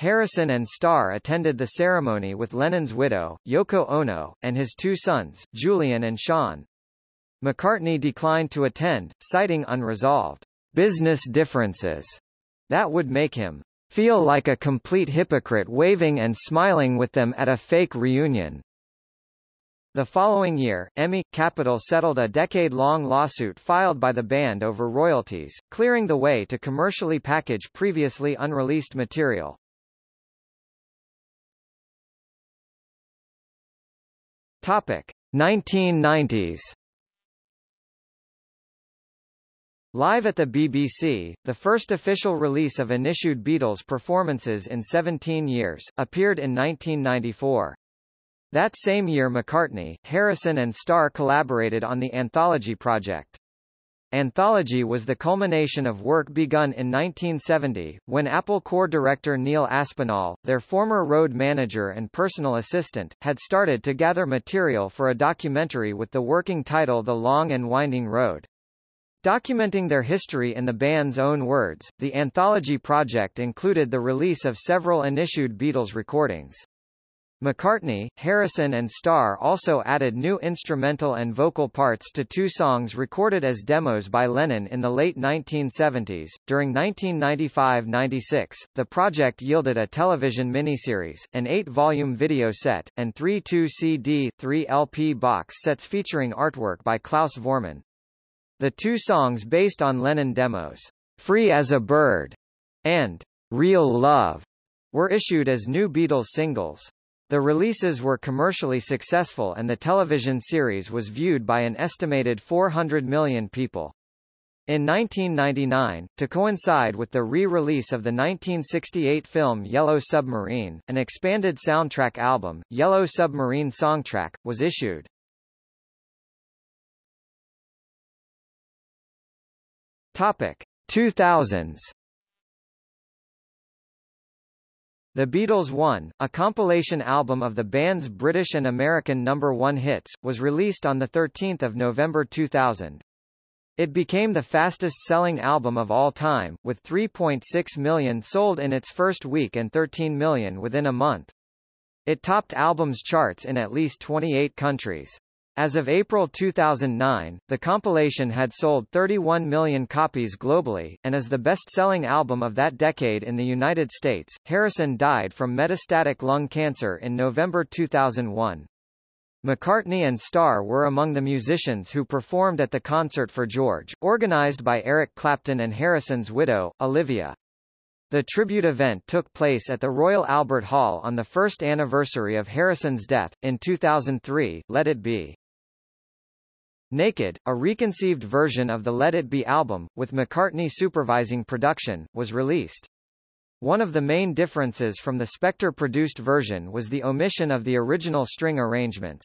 Harrison and Starr attended the ceremony with Lennon's widow, Yoko Ono, and his two sons, Julian and Sean. McCartney declined to attend, citing unresolved business differences that would make him feel like a complete hypocrite waving and smiling with them at a fake reunion. The following year, EMI Capitol settled a decade-long lawsuit filed by the band over royalties, clearing the way to commercially package previously unreleased material. Topic 1990s. Live at the BBC, the first official release of unissued Beatles performances in 17 years, appeared in 1994. That same year McCartney, Harrison and Starr collaborated on the Anthology project. Anthology was the culmination of work begun in 1970, when Apple Corps director Neil Aspinall, their former road manager and personal assistant, had started to gather material for a documentary with the working title The Long and Winding Road. Documenting their history in the band's own words, the Anthology project included the release of several unissued Beatles recordings. McCartney, Harrison and Starr also added new instrumental and vocal parts to two songs recorded as demos by Lennon in the late 1970s. During 1995-96, the project yielded a television miniseries, an eight-volume video set, and three 2-CD, 3-LP box sets featuring artwork by Klaus Voormann. The two songs based on Lennon demos, Free as a Bird and Real Love, were issued as new Beatles singles. The releases were commercially successful and the television series was viewed by an estimated 400 million people. In 1999, to coincide with the re-release of the 1968 film Yellow Submarine, an expanded soundtrack album, Yellow Submarine Songtrack, was issued. Topic 2000s The Beatles 1, a compilation album of the band's British and American number one hits, was released on 13 November 2000. It became the fastest-selling album of all time, with 3.6 million sold in its first week and 13 million within a month. It topped albums charts in at least 28 countries. As of April 2009, the compilation had sold 31 million copies globally, and is the best-selling album of that decade in the United States. Harrison died from metastatic lung cancer in November 2001. McCartney and Starr were among the musicians who performed at the concert for George, organized by Eric Clapton and Harrison's widow, Olivia. The tribute event took place at the Royal Albert Hall on the first anniversary of Harrison's death, in 2003, Let It Be. Naked, a reconceived version of the Let It Be album, with McCartney supervising production, was released. One of the main differences from the Spector-produced version was the omission of the original string arrangements.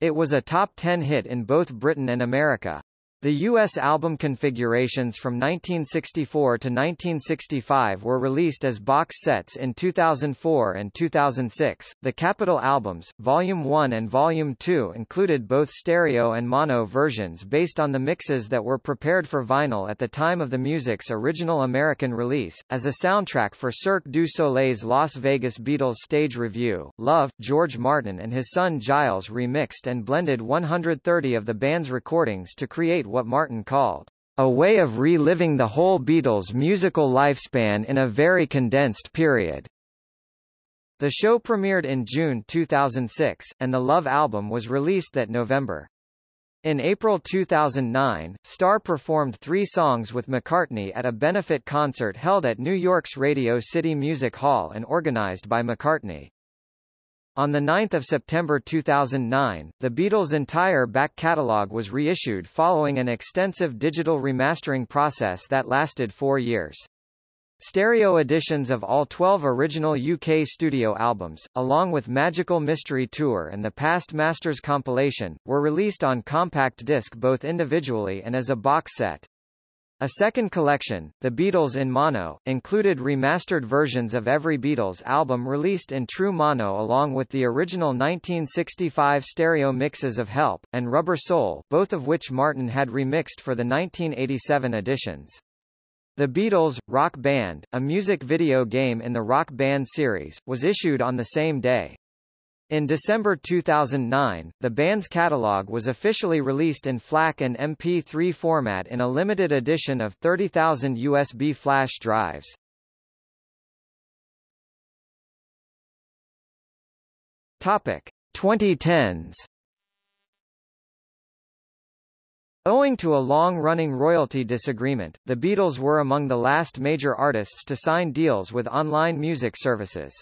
It was a top 10 hit in both Britain and America. The U.S. album configurations from 1964 to 1965 were released as box sets in 2004 and 2006. The Capitol albums, Volume 1 and Volume 2 included both stereo and mono versions based on the mixes that were prepared for vinyl at the time of the music's original American release. As a soundtrack for Cirque du Soleil's Las Vegas Beatles stage revue, Love, George Martin and his son Giles remixed and blended 130 of the band's recordings to create what Martin called a way of reliving the whole Beatles' musical lifespan in a very condensed period. The show premiered in June 2006, and the Love album was released that November. In April 2009, Starr performed three songs with McCartney at a benefit concert held at New York's Radio City Music Hall and organized by McCartney. On 9 September 2009, the Beatles' entire back catalogue was reissued following an extensive digital remastering process that lasted four years. Stereo editions of all 12 original UK studio albums, along with Magical Mystery Tour and the Past Masters compilation, were released on compact disc both individually and as a box set. A second collection, The Beatles in Mono, included remastered versions of every Beatles album released in true mono along with the original 1965 stereo mixes of Help, and Rubber Soul both of which Martin had remixed for the 1987 editions. The Beatles, Rock Band, a music video game in the Rock Band series, was issued on the same day. In December 2009, the band's catalog was officially released in FLAC and MP3 format in a limited edition of 30,000 USB flash drives. Topic 2010s Owing to a long-running royalty disagreement, the Beatles were among the last major artists to sign deals with online music services.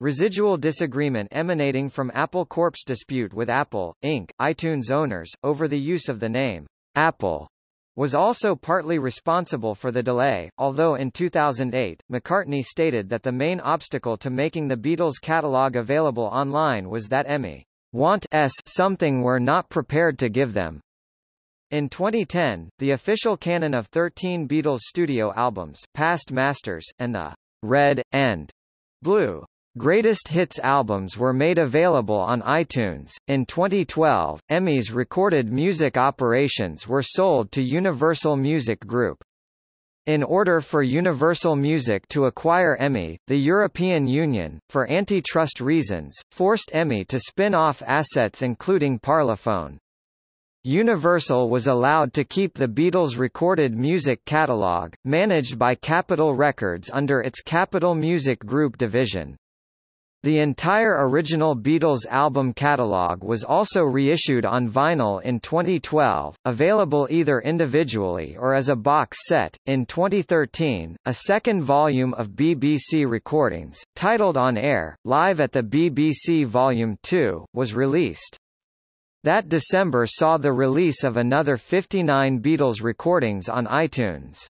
Residual disagreement emanating from Apple Corp's dispute with Apple, Inc., iTunes owners, over the use of the name, Apple, was also partly responsible for the delay, although in 2008, McCartney stated that the main obstacle to making the Beatles' catalog available online was that EMI want s something we're not prepared to give them. In 2010, the official canon of 13 Beatles studio albums, Past Masters, and the Red, and Blue Greatest Hits albums were made available on iTunes. In 2012, EMI's recorded music operations were sold to Universal Music Group. In order for Universal Music to acquire EMI, the European Union, for antitrust reasons, forced EMI to spin off assets including Parlophone. Universal was allowed to keep the Beatles' recorded music catalog, managed by Capitol Records under its Capitol Music Group division. The entire original Beatles album catalogue was also reissued on vinyl in 2012, available either individually or as a box set. In 2013, a second volume of BBC recordings, titled On Air, Live at the BBC Volume 2, was released. That December saw the release of another 59 Beatles recordings on iTunes.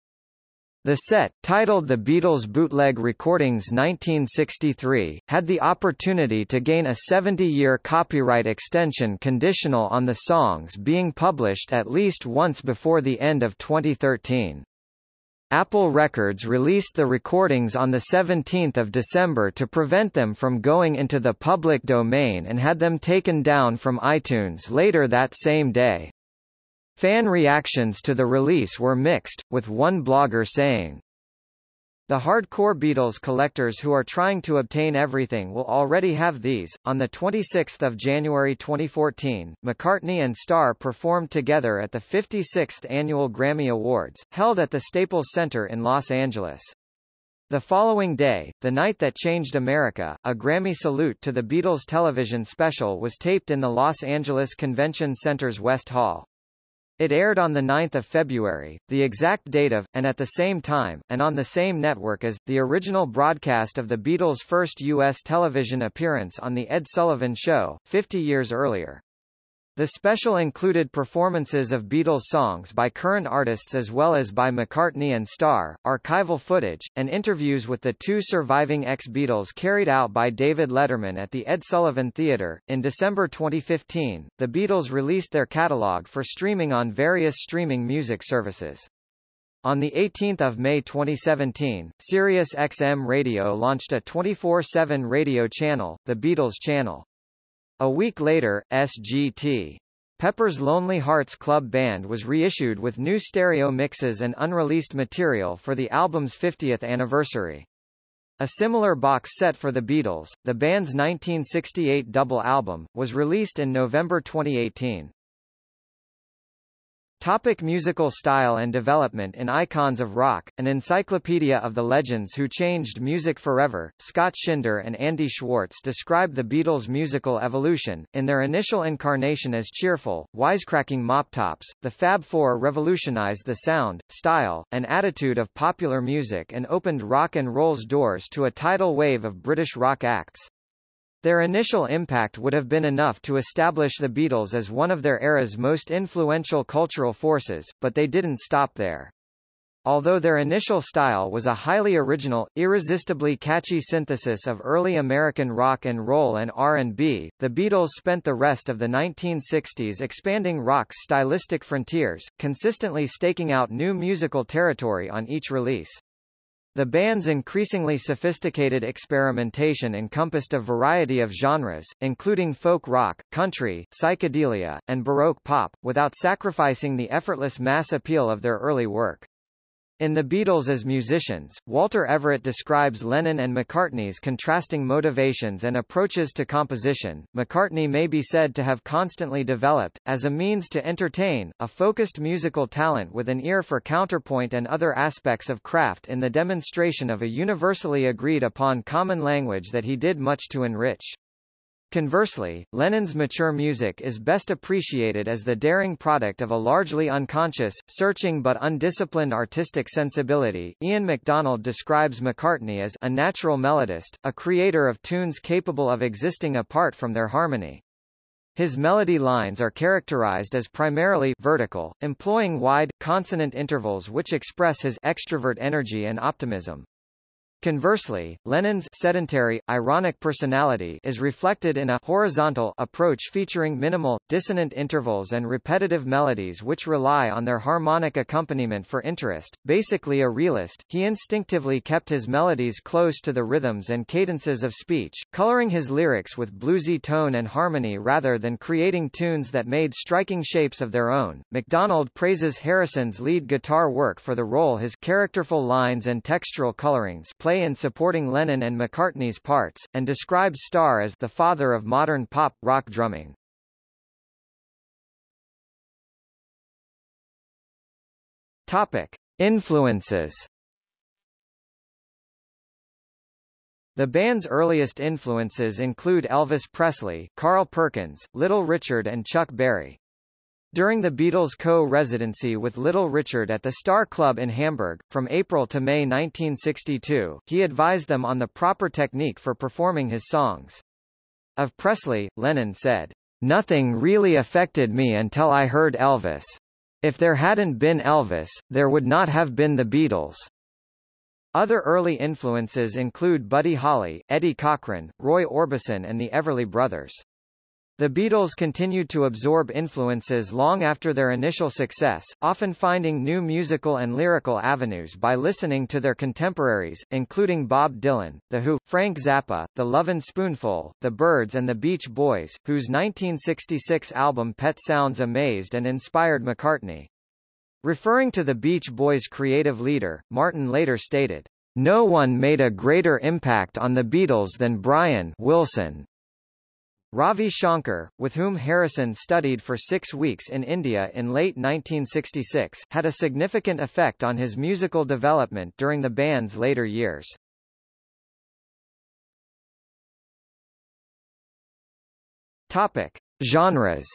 The set, titled The Beatles Bootleg Recordings 1963, had the opportunity to gain a 70-year copyright extension conditional on the songs being published at least once before the end of 2013. Apple Records released the recordings on 17 December to prevent them from going into the public domain and had them taken down from iTunes later that same day. Fan reactions to the release were mixed, with one blogger saying, the hardcore Beatles collectors who are trying to obtain everything will already have these. On the 26th of January 2014, McCartney and Starr performed together at the 56th annual Grammy Awards, held at the Staples Center in Los Angeles. The following day, The Night That Changed America, a Grammy salute to the Beatles television special was taped in the Los Angeles Convention Center's West Hall. It aired on 9 February, the exact date of, and at the same time, and on the same network as, the original broadcast of the Beatles' first U.S. television appearance on The Ed Sullivan Show, 50 years earlier. The special included performances of Beatles songs by current artists as well as by McCartney and Starr, archival footage, and interviews with the two surviving ex-Beatles carried out by David Letterman at the Ed Sullivan Theatre. In December 2015, the Beatles released their catalogue for streaming on various streaming music services. On 18 May 2017, Sirius XM Radio launched a 24-7 radio channel, the Beatles Channel. A week later, SGT. Pepper's Lonely Hearts Club Band was reissued with new stereo mixes and unreleased material for the album's 50th anniversary. A similar box set for the Beatles, the band's 1968 double album, was released in November 2018. Topic musical style and development In Icons of Rock, an encyclopedia of the legends who changed music forever, Scott Schinder and Andy Schwartz describe the Beatles' musical evolution. In their initial incarnation as cheerful, wisecracking mop tops, the Fab Four revolutionized the sound, style, and attitude of popular music and opened rock and roll's doors to a tidal wave of British rock acts. Their initial impact would have been enough to establish the Beatles as one of their era's most influential cultural forces, but they didn't stop there. Although their initial style was a highly original, irresistibly catchy synthesis of early American rock and roll and R&B, the Beatles spent the rest of the 1960s expanding rock's stylistic frontiers, consistently staking out new musical territory on each release. The band's increasingly sophisticated experimentation encompassed a variety of genres, including folk rock, country, psychedelia, and baroque pop, without sacrificing the effortless mass appeal of their early work. In The Beatles as musicians, Walter Everett describes Lennon and McCartney's contrasting motivations and approaches to composition. McCartney may be said to have constantly developed, as a means to entertain, a focused musical talent with an ear for counterpoint and other aspects of craft in the demonstration of a universally agreed upon common language that he did much to enrich. Conversely, Lennon's mature music is best appreciated as the daring product of a largely unconscious, searching but undisciplined artistic sensibility. Ian MacDonald describes McCartney as a natural melodist, a creator of tunes capable of existing apart from their harmony. His melody lines are characterized as primarily vertical, employing wide, consonant intervals which express his extrovert energy and optimism. Conversely, Lennon's sedentary, ironic personality is reflected in a horizontal approach featuring minimal, dissonant intervals and repetitive melodies which rely on their harmonic accompaniment for interest. Basically a realist, he instinctively kept his melodies close to the rhythms and cadences of speech, coloring his lyrics with bluesy tone and harmony rather than creating tunes that made striking shapes of their own. MacDonald praises Harrison's lead guitar work for the role his characterful lines and textural colorings play play in supporting Lennon and McCartney's parts, and describes Starr as the father of modern pop, rock drumming. Topic. Influences The band's earliest influences include Elvis Presley, Carl Perkins, Little Richard and Chuck Berry. During the Beatles' co-residency with Little Richard at the Star Club in Hamburg, from April to May 1962, he advised them on the proper technique for performing his songs. Of Presley, Lennon said, Nothing really affected me until I heard Elvis. If there hadn't been Elvis, there would not have been the Beatles. Other early influences include Buddy Holly, Eddie Cochran, Roy Orbison and the Everly Brothers. The Beatles continued to absorb influences long after their initial success, often finding new musical and lyrical avenues by listening to their contemporaries, including Bob Dylan, The Who, Frank Zappa, The Lovin' Spoonful, The Byrds and the Beach Boys, whose 1966 album Pet Sounds amazed and inspired McCartney. Referring to the Beach Boys' creative leader, Martin later stated, No one made a greater impact on the Beatles than Brian Wilson. Ravi Shankar, with whom Harrison studied for six weeks in India in late 1966, had a significant effect on his musical development during the band's later years. Topic. Genres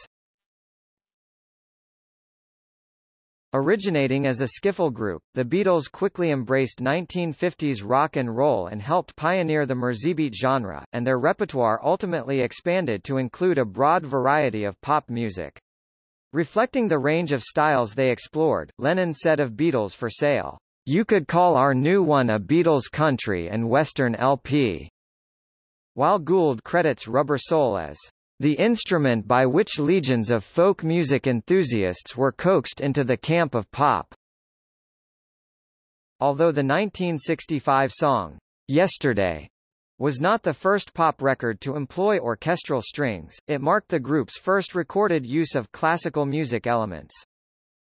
Originating as a skiffle group, the Beatles quickly embraced 1950s rock and roll and helped pioneer the Merseybeat genre, and their repertoire ultimately expanded to include a broad variety of pop music. Reflecting the range of styles they explored, Lennon said of Beatles for Sale, "You could call our new one a Beatles country and western LP." While Gould credits Rubber Soul as the instrument by which legions of folk music enthusiasts were coaxed into the camp of pop. Although the 1965 song, Yesterday, was not the first pop record to employ orchestral strings, it marked the group's first recorded use of classical music elements.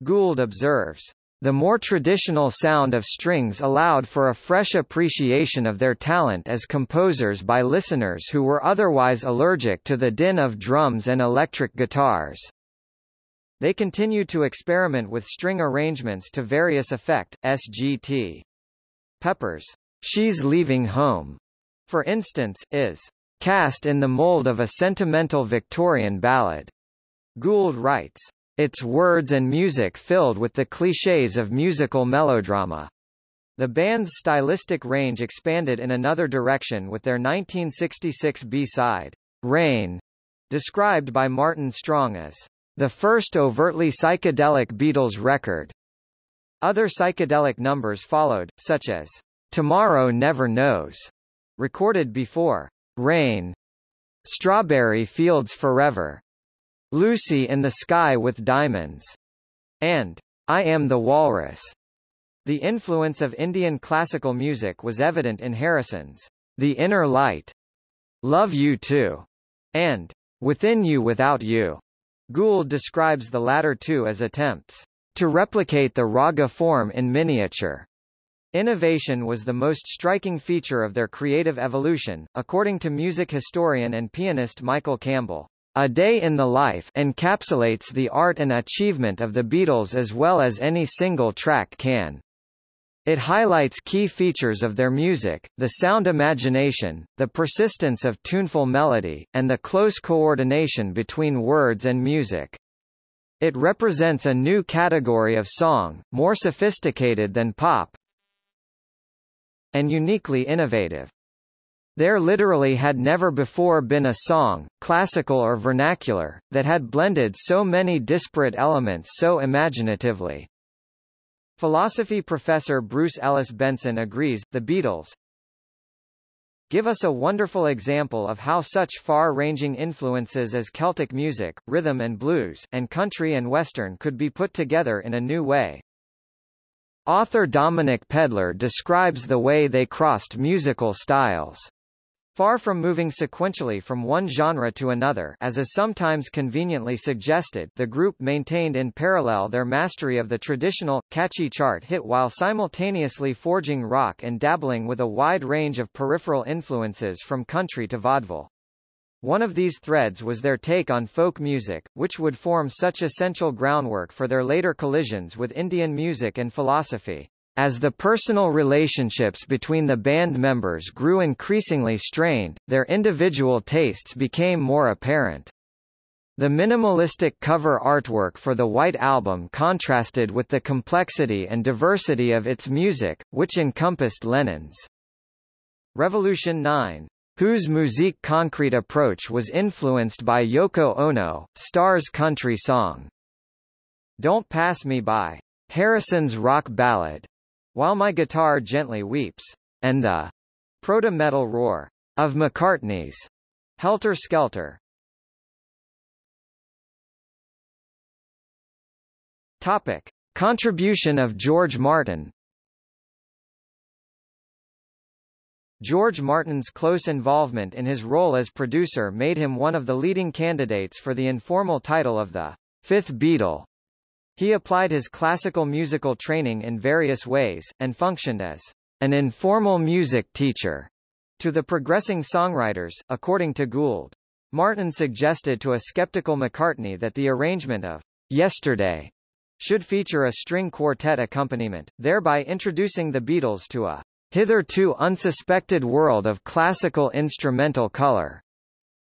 Gould observes, the more traditional sound of strings allowed for a fresh appreciation of their talent as composers by listeners who were otherwise allergic to the din of drums and electric guitars. They continued to experiment with string arrangements to various effect, SGT. Pepper's She's Leaving Home, for instance, is cast in the mold of a sentimental Victorian ballad. Gould writes, its words and music filled with the clichés of musical melodrama. The band's stylistic range expanded in another direction with their 1966 B-side, Rain, described by Martin Strong as the first overtly psychedelic Beatles record. Other psychedelic numbers followed, such as Tomorrow Never Knows, recorded before Rain, Strawberry Fields Forever, Lucy in the Sky with Diamonds, and I Am the Walrus. The influence of Indian classical music was evident in Harrison's The Inner Light, Love You Too, and Within You Without You. Gould describes the latter two as attempts to replicate the raga form in miniature. Innovation was the most striking feature of their creative evolution, according to music historian and pianist Michael Campbell. A Day in the Life encapsulates the art and achievement of the Beatles as well as any single track can. It highlights key features of their music, the sound imagination, the persistence of tuneful melody, and the close coordination between words and music. It represents a new category of song, more sophisticated than pop, and uniquely innovative. There literally had never before been a song, classical or vernacular, that had blended so many disparate elements so imaginatively. Philosophy professor Bruce Ellis Benson agrees, the Beatles give us a wonderful example of how such far-ranging influences as Celtic music, rhythm and blues, and country and western could be put together in a new way. Author Dominic Pedler describes the way they crossed musical styles. Far from moving sequentially from one genre to another as is sometimes conveniently suggested the group maintained in parallel their mastery of the traditional, catchy chart hit while simultaneously forging rock and dabbling with a wide range of peripheral influences from country to vaudeville. One of these threads was their take on folk music, which would form such essential groundwork for their later collisions with Indian music and philosophy. As the personal relationships between the band members grew increasingly strained, their individual tastes became more apparent. The minimalistic cover artwork for the White Album contrasted with the complexity and diversity of its music, which encompassed Lennon's Revolution 9, whose musique concrete approach was influenced by Yoko Ono, Starr's country song. Don't Pass Me By, Harrison's rock ballad, while My Guitar Gently Weeps, and the proto-metal roar of McCartney's Helter Skelter. Topic. Contribution of George Martin George Martin's close involvement in his role as producer made him one of the leading candidates for the informal title of the Fifth Beatle. He applied his classical musical training in various ways, and functioned as an informal music teacher to the progressing songwriters, according to Gould. Martin suggested to a skeptical McCartney that the arrangement of Yesterday should feature a string quartet accompaniment, thereby introducing the Beatles to a hitherto unsuspected world of classical instrumental color.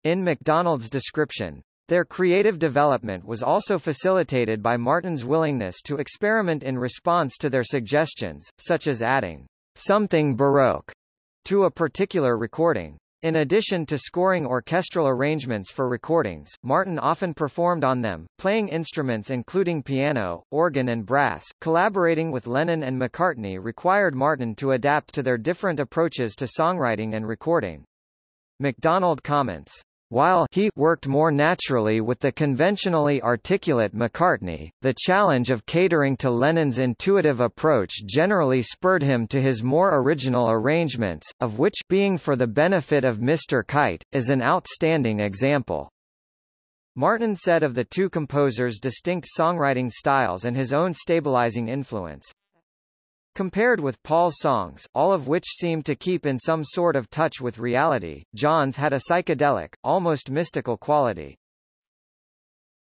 In MacDonald's description, their creative development was also facilitated by Martin's willingness to experiment in response to their suggestions, such as adding something baroque to a particular recording. In addition to scoring orchestral arrangements for recordings, Martin often performed on them, playing instruments including piano, organ and brass. Collaborating with Lennon and McCartney required Martin to adapt to their different approaches to songwriting and recording. MacDonald comments, while he worked more naturally with the conventionally articulate McCartney, the challenge of catering to Lennon's intuitive approach generally spurred him to his more original arrangements, of which Being for the Benefit of Mr. Kite, is an outstanding example. Martin said of the two composers' distinct songwriting styles and his own stabilizing influence, Compared with Paul's songs, all of which seemed to keep in some sort of touch with reality, John's had a psychedelic, almost mystical quality.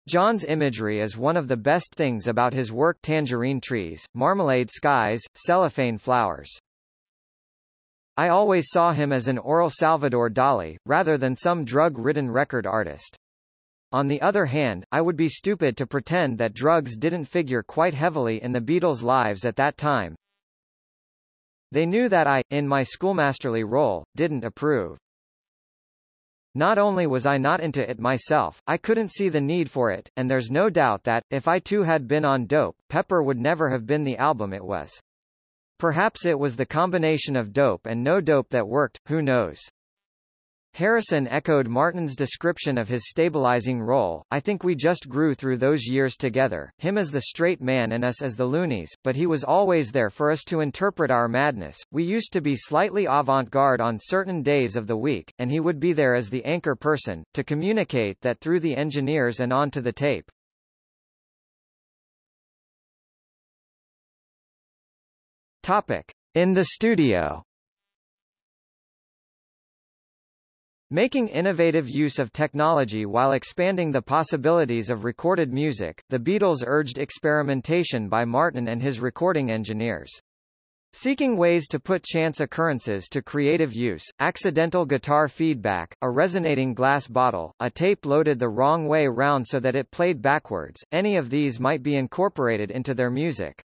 John's imagery is one of the best things about his work tangerine trees, marmalade skies, cellophane flowers. I always saw him as an oral Salvador Dali, rather than some drug-ridden record artist. On the other hand, I would be stupid to pretend that drugs didn't figure quite heavily in the Beatles' lives at that time, they knew that I, in my schoolmasterly role, didn't approve. Not only was I not into it myself, I couldn't see the need for it, and there's no doubt that, if I too had been on dope, Pepper would never have been the album it was. Perhaps it was the combination of dope and no dope that worked, who knows. Harrison echoed Martin's description of his stabilizing role, I think we just grew through those years together, him as the straight man and us as the loonies, but he was always there for us to interpret our madness. We used to be slightly avant-garde on certain days of the week, and he would be there as the anchor person, to communicate that through the engineers and onto the tape. Topic. In the studio Making innovative use of technology while expanding the possibilities of recorded music, the Beatles urged experimentation by Martin and his recording engineers. Seeking ways to put chance occurrences to creative use, accidental guitar feedback, a resonating glass bottle, a tape loaded the wrong way round so that it played backwards, any of these might be incorporated into their music.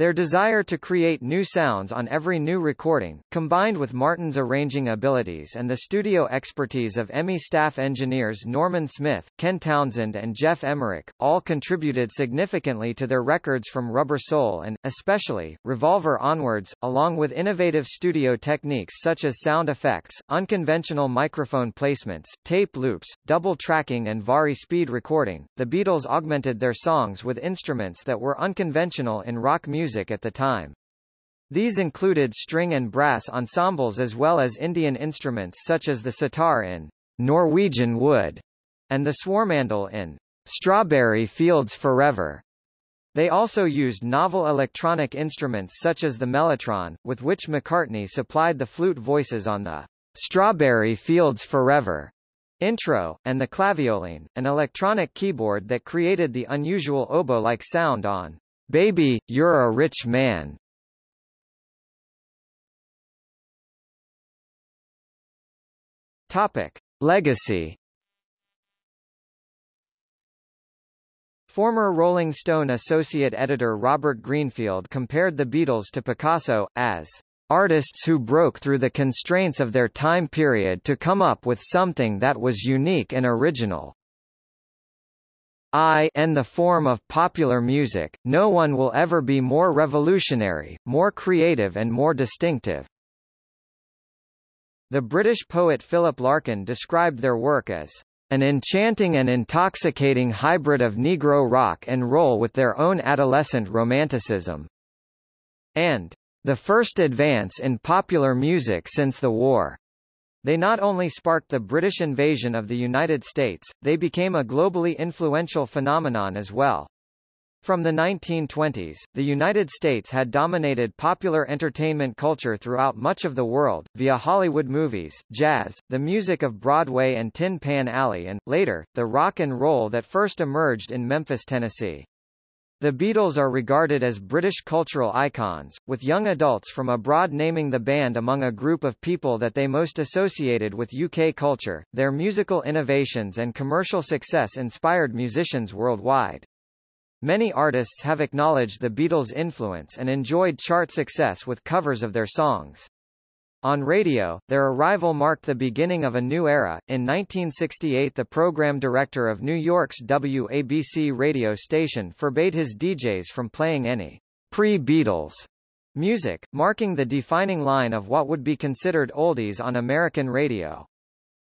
Their desire to create new sounds on every new recording, combined with Martin's arranging abilities and the studio expertise of EMI staff engineers Norman Smith, Ken Townsend and Geoff Emerick, all contributed significantly to their records from Rubber Soul and, especially, Revolver onwards, along with innovative studio techniques such as sound effects, unconventional microphone placements, tape loops, double tracking and vari-speed recording. The Beatles augmented their songs with instruments that were unconventional in rock music music at the time. These included string and brass ensembles as well as Indian instruments such as the sitar in Norwegian Wood and the swarmandal in Strawberry Fields Forever. They also used novel electronic instruments such as the mellotron, with which McCartney supplied the flute voices on the Strawberry Fields Forever intro, and the clavioline, an electronic keyboard that created the unusual oboe-like sound on Baby, You're a Rich Man. Topic. Legacy Former Rolling Stone associate editor Robert Greenfield compared the Beatles to Picasso, as artists who broke through the constraints of their time period to come up with something that was unique and original. I and the form of popular music, no one will ever be more revolutionary, more creative and more distinctive. The British poet Philip Larkin described their work as an enchanting and intoxicating hybrid of Negro rock and roll with their own adolescent romanticism. And the first advance in popular music since the war. They not only sparked the British invasion of the United States, they became a globally influential phenomenon as well. From the 1920s, the United States had dominated popular entertainment culture throughout much of the world, via Hollywood movies, jazz, the music of Broadway and Tin Pan Alley and, later, the rock and roll that first emerged in Memphis, Tennessee. The Beatles are regarded as British cultural icons, with young adults from abroad naming the band among a group of people that they most associated with UK culture. Their musical innovations and commercial success inspired musicians worldwide. Many artists have acknowledged the Beatles' influence and enjoyed chart success with covers of their songs. On radio, their arrival marked the beginning of a new era. In 1968, the program director of New York's WABC radio station forbade his DJs from playing any pre-Beatles music, marking the defining line of what would be considered oldies on American radio.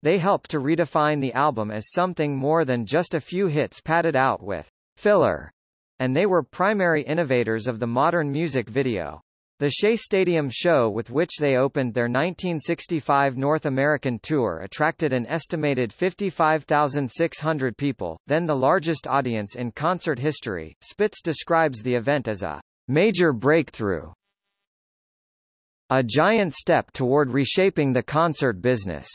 They helped to redefine the album as something more than just a few hits padded out with filler, and they were primary innovators of the modern music video. The Shea Stadium show with which they opened their 1965 North American tour attracted an estimated 55,600 people, then the largest audience in concert history. Spitz describes the event as a major breakthrough, a giant step toward reshaping the concert business.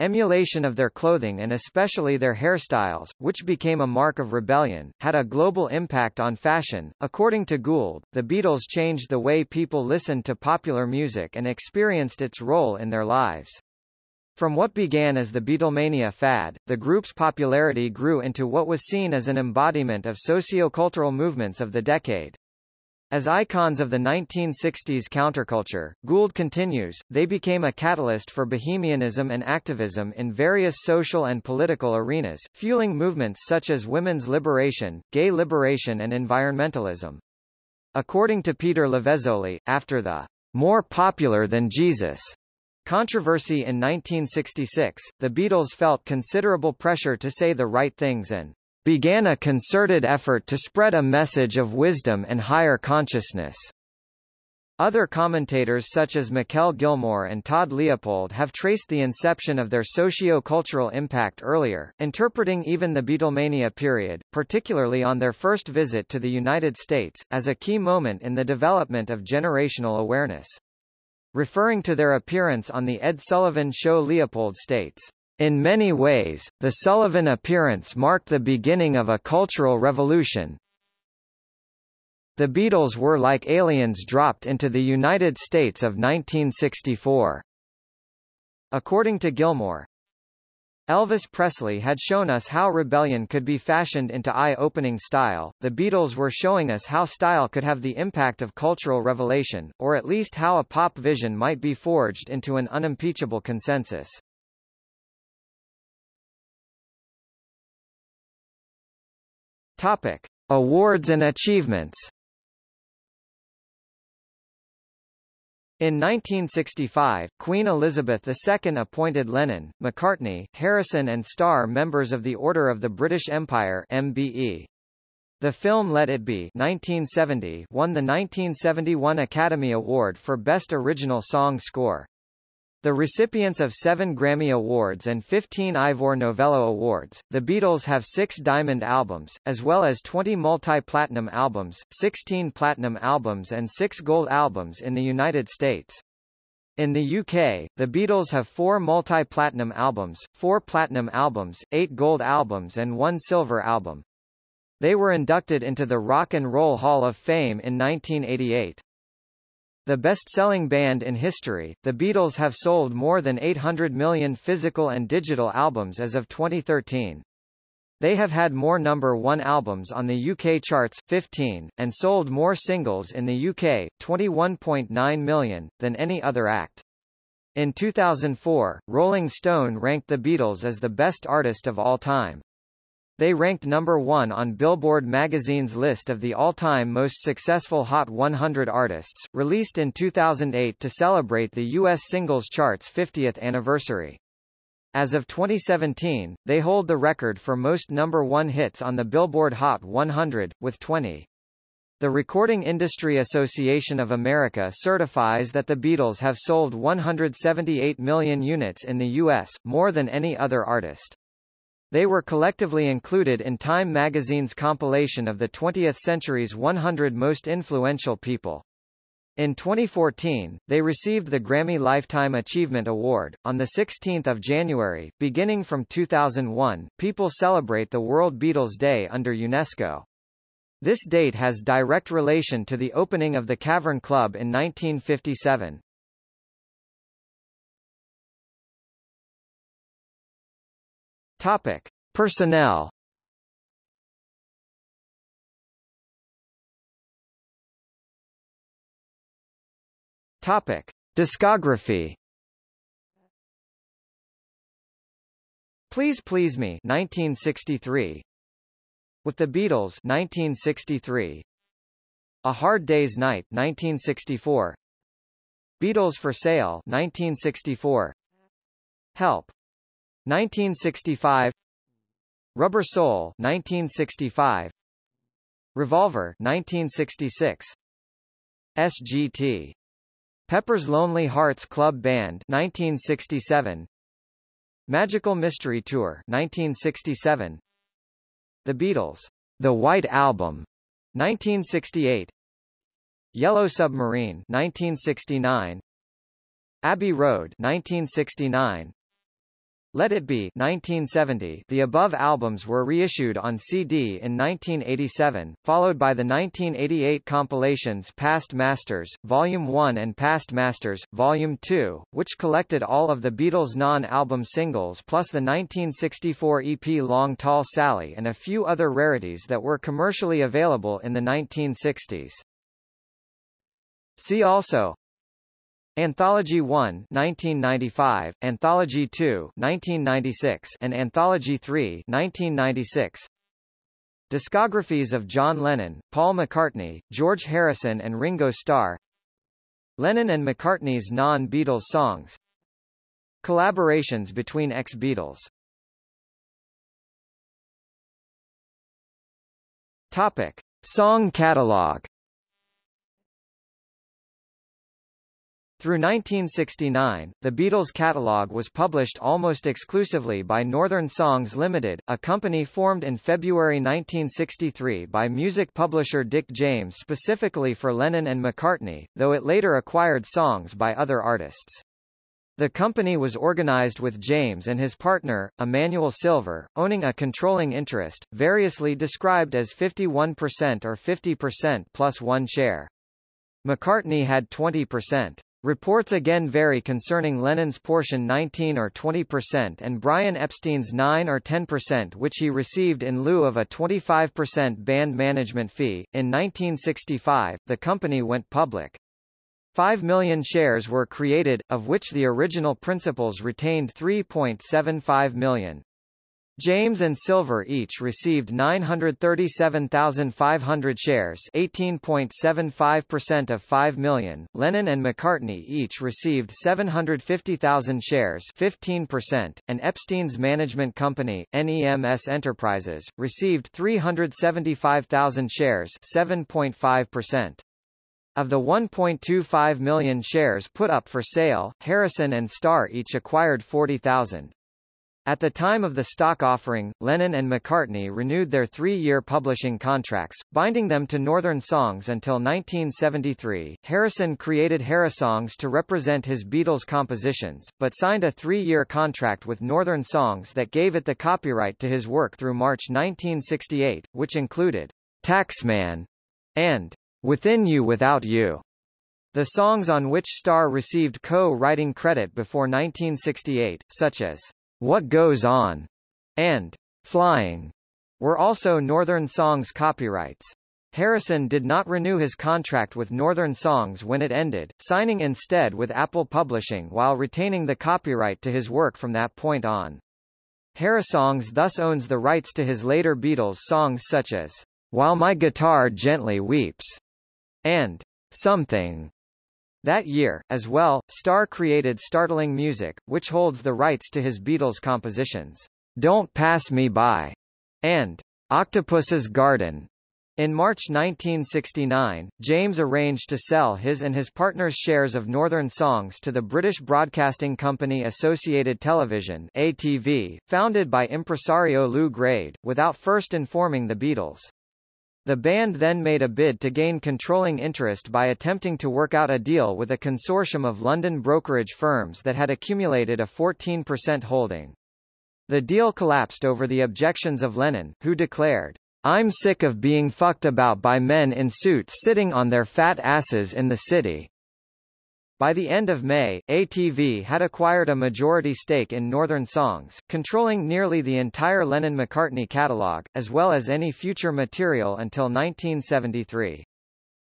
Emulation of their clothing and especially their hairstyles, which became a mark of rebellion, had a global impact on fashion. According to Gould, the Beatles changed the way people listened to popular music and experienced its role in their lives. From what began as the Beatlemania fad, the group's popularity grew into what was seen as an embodiment of socio-cultural movements of the decade. As icons of the 1960s counterculture, Gould continues, they became a catalyst for bohemianism and activism in various social and political arenas, fueling movements such as women's liberation, gay liberation and environmentalism. According to Peter Lavezzoli, after the more popular than Jesus controversy in 1966, the Beatles felt considerable pressure to say the right things and began a concerted effort to spread a message of wisdom and higher consciousness. Other commentators such as Mikal Gilmore and Todd Leopold have traced the inception of their socio-cultural impact earlier, interpreting even the Beatlemania period, particularly on their first visit to the United States, as a key moment in the development of generational awareness. Referring to their appearance on The Ed Sullivan Show Leopold states, in many ways, the Sullivan appearance marked the beginning of a cultural revolution. The Beatles were like aliens dropped into the United States of 1964. According to Gilmore, Elvis Presley had shown us how rebellion could be fashioned into eye-opening style, the Beatles were showing us how style could have the impact of cultural revelation, or at least how a pop vision might be forged into an unimpeachable consensus. Topic: Awards and achievements. In 1965, Queen Elizabeth II appointed Lennon, McCartney, Harrison and Starr members of the Order of the British Empire MBE. The film Let It Be 1970 won the 1971 Academy Award for Best Original Song Score. The recipients of seven Grammy Awards and 15 Ivor Novello Awards, the Beatles have six Diamond albums, as well as 20 multi-platinum albums, 16 platinum albums and six gold albums in the United States. In the UK, the Beatles have four multi-platinum albums, four platinum albums, eight gold albums and one silver album. They were inducted into the Rock and Roll Hall of Fame in 1988. The best-selling band in history, the Beatles have sold more than 800 million physical and digital albums as of 2013. They have had more number one albums on the UK charts, 15, and sold more singles in the UK, 21.9 million, than any other act. In 2004, Rolling Stone ranked the Beatles as the best artist of all time. They ranked number one on Billboard magazine's list of the all-time most successful Hot 100 artists, released in 2008 to celebrate the U.S. singles chart's 50th anniversary. As of 2017, they hold the record for most number one hits on the Billboard Hot 100, with 20. The Recording Industry Association of America certifies that the Beatles have sold 178 million units in the U.S., more than any other artist. They were collectively included in Time magazine's compilation of the 20th century's 100 most influential people. In 2014, they received the Grammy Lifetime Achievement Award. On the 16th of January, beginning from 2001, people celebrate the World Beatles Day under UNESCO. This date has direct relation to the opening of the Cavern Club in 1957. Topic: Personnel. Topic: Discography. Please Please Me 1963 with the Beatles 1963 A Hard Day's Night 1964 Beatles for Sale 1964 Help 1965 Rubber Soul 1965 Revolver 1966 SGT Pepper's Lonely Hearts Club Band 1967 Magical Mystery Tour 1967 the Beatles, The White Album, 1968. Yellow Submarine, 1969. Abbey Road, 1969. Let It Be 1970 The above albums were reissued on CD in 1987, followed by the 1988 compilations Past Masters, Volume 1 and Past Masters, Volume 2, which collected all of the Beatles' non-album singles plus the 1964 EP Long Tall Sally and a few other rarities that were commercially available in the 1960s. See also Anthology 1 1995, Anthology 2 1996, and Anthology 3 1996. Discographies of John Lennon, Paul McCartney, George Harrison and Ringo Starr Lennon and McCartney's non-Beatles songs Collaborations between ex-Beatles Topic. Song catalog Through 1969, the Beatles' catalogue was published almost exclusively by Northern Songs Limited, a company formed in February 1963 by music publisher Dick James specifically for Lennon and McCartney, though it later acquired songs by other artists. The company was organized with James and his partner, Emmanuel Silver, owning a controlling interest, variously described as 51% or 50% plus one share. McCartney had 20%. Reports again vary concerning Lennon's portion 19 or 20% and Brian Epstein's 9 or 10% which he received in lieu of a 25% band management fee. In 1965, the company went public. 5 million shares were created, of which the original principals retained 3.75 million. James and Silver each received 937,500 shares 18.75% of 5 million. Lennon and McCartney each received 750,000 shares 15%, and Epstein's management company, NEMS Enterprises, received 375,000 shares 7.5%. Of the 1.25 million shares put up for sale, Harrison and Starr each acquired 40,000. At the time of the stock offering, Lennon and McCartney renewed their three-year publishing contracts, binding them to Northern Songs until 1973. Harrison created Harrisongs to represent his Beatles compositions, but signed a three-year contract with Northern Songs that gave it the copyright to his work through March 1968, which included Taxman and Within You Without You. The songs on which Starr received co-writing credit before 1968, such as what Goes On and Flying were also Northern Songs copyrights. Harrison did not renew his contract with Northern Songs when it ended, signing instead with Apple Publishing while retaining the copyright to his work from that point on. Harrisongs thus owns the rights to his later Beatles songs such as While My Guitar Gently Weeps and Something. That year, as well, Starr created Startling Music, which holds the rights to his Beatles compositions, Don't Pass Me By, and Octopus's Garden. In March 1969, James arranged to sell his and his partner's shares of Northern Songs to the British broadcasting company Associated Television ATV, founded by impresario Lew Grade, without first informing the Beatles. The band then made a bid to gain controlling interest by attempting to work out a deal with a consortium of London brokerage firms that had accumulated a 14% holding. The deal collapsed over the objections of Lennon, who declared, I'm sick of being fucked about by men in suits sitting on their fat asses in the city. By the end of May, ATV had acquired a majority stake in Northern Songs, controlling nearly the entire Lennon-McCartney catalogue, as well as any future material until 1973.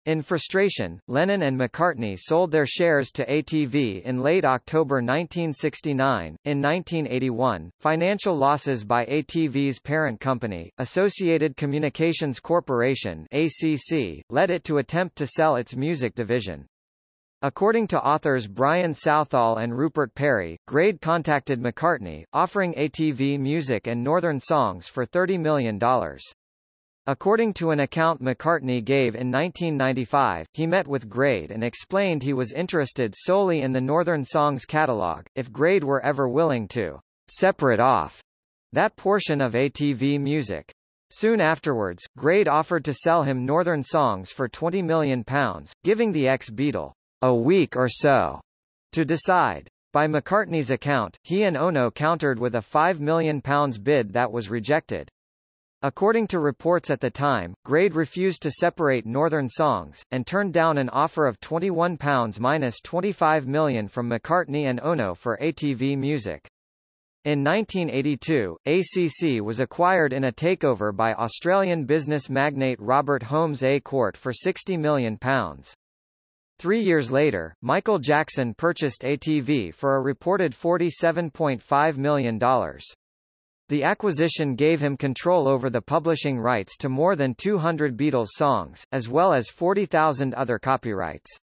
In frustration, Lennon and McCartney sold their shares to ATV in late October 1969. In 1981, financial losses by ATV's parent company, Associated Communications Corporation (ACC), led it to attempt to sell its music division. According to authors Brian Southall and Rupert Perry, Grade contacted McCartney, offering ATV music and Northern songs for $30 million. According to an account McCartney gave in 1995, he met with Grade and explained he was interested solely in the Northern Songs catalog, if Grade were ever willing to separate off that portion of ATV music. Soon afterwards, Grade offered to sell him Northern Songs for £20 million, giving the ex-Beatle a week or so to decide. By McCartney's account, he and Ono countered with a £5 million bid that was rejected. According to reports at the time, Grade refused to separate Northern Songs, and turned down an offer of £21 minus £25 million from McCartney and Ono for ATV Music. In 1982, ACC was acquired in a takeover by Australian business magnate Robert Holmes à Court for £60 million. Three years later, Michael Jackson purchased ATV for a reported $47.5 million. The acquisition gave him control over the publishing rights to more than 200 Beatles songs, as well as 40,000 other copyrights.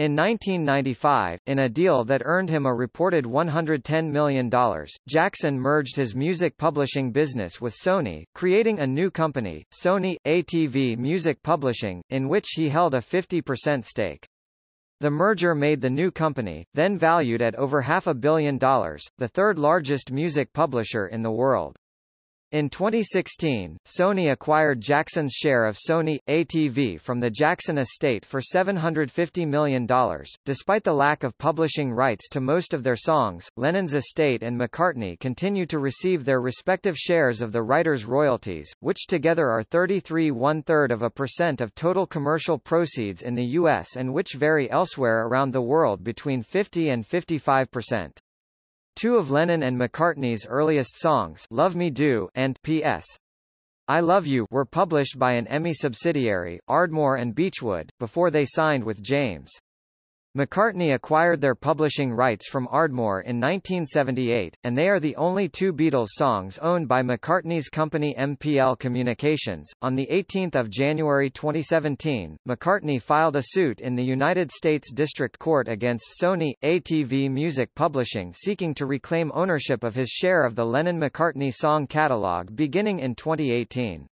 In 1995, in a deal that earned him a reported $110 million, Jackson merged his music publishing business with Sony, creating a new company, Sony ATV Music Publishing, in which he held a 50% stake. The merger made the new company, then valued at over half a billion dollars, the third largest music publisher in the world. In 2016, Sony acquired Jackson's share of Sony ATV from the Jackson estate for $750 million. Despite the lack of publishing rights to most of their songs, Lennon's estate and McCartney continue to receive their respective shares of the writer's royalties, which together are 33 one-third of a percent of total commercial proceeds in the U.S. and which vary elsewhere around the world between 50 and 55 percent. Two of Lennon and McCartney's earliest songs, Love Me Do and P.S. I Love You, were published by an EMI subsidiary, Ardmore and Beechwood, before they signed with James. McCartney acquired their publishing rights from Ardmore in 1978, and they are the only two Beatles songs owned by McCartney's company MPL Communications. On the 18th of January 2017, McCartney filed a suit in the United States District Court against Sony ATV Music Publishing seeking to reclaim ownership of his share of the Lennon-McCartney song catalog beginning in 2018.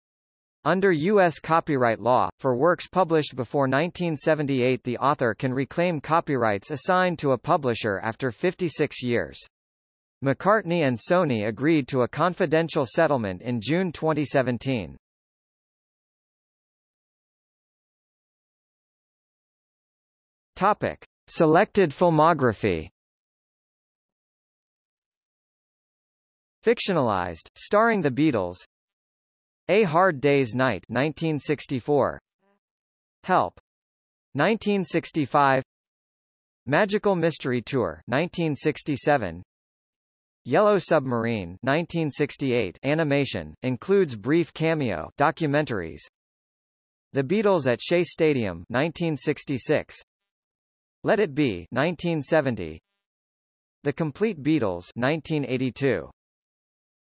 Under U.S. copyright law, for works published before 1978 the author can reclaim copyrights assigned to a publisher after 56 years. McCartney and Sony agreed to a confidential settlement in June 2017. Topic. Selected filmography Fictionalized, starring the Beatles a Hard Day's Night 1964 Help. 1965 Magical Mystery Tour 1967 Yellow Submarine 1968 animation includes brief cameo documentaries. The Beatles at Shea Stadium 1966 Let It Be 1970 The Complete Beatles 1982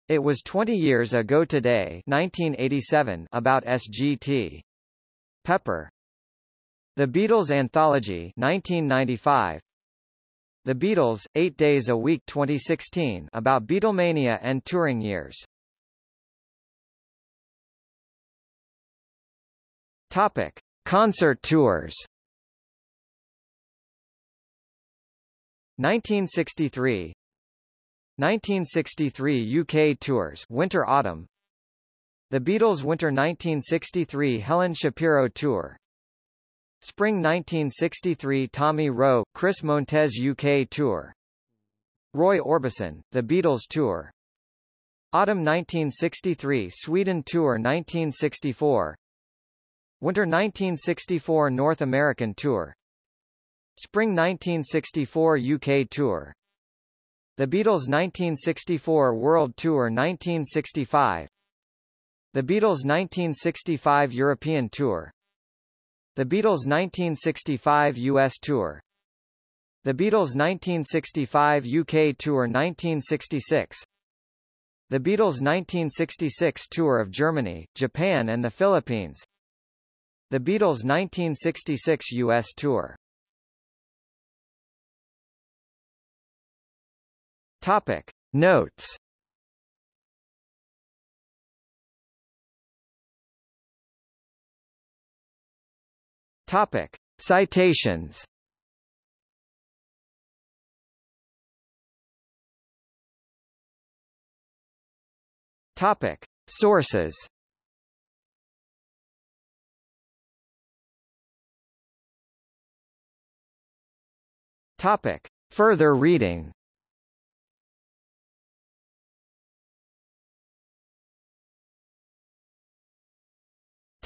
it was 20 years ago today 1987 about SGT. Pepper The Beatles Anthology 1995. The Beatles, 8 Days a Week 2016 about Beatlemania and touring years. Topic. Concert tours 1963 1963 UK tours Winter Autumn. The Beatles Winter 1963 Helen Shapiro Tour. Spring 1963 Tommy Roe, Chris Montez UK Tour. Roy Orbison, The Beatles Tour. Autumn 1963 Sweden Tour 1964 Winter 1964 North American Tour. Spring 1964 UK Tour The Beatles 1964 World Tour 1965 The Beatles 1965 European Tour the Beatles' 1965 U.S. Tour The Beatles' 1965 UK Tour 1966 The Beatles' 1966 Tour of Germany, Japan and the Philippines The Beatles' 1966 U.S. Tour Topic. Notes Topic. Citations Topic. Sources Topic. Further reading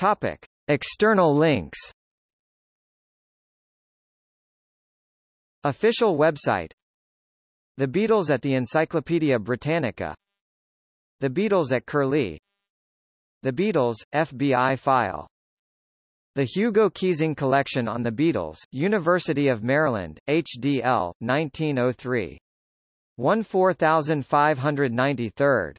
Topic. External links Official website The Beatles at the Encyclopaedia Britannica The Beatles at Curlie The Beatles, FBI file The Hugo Keesing Collection on the Beatles, University of Maryland, HDL, 1903. 14593.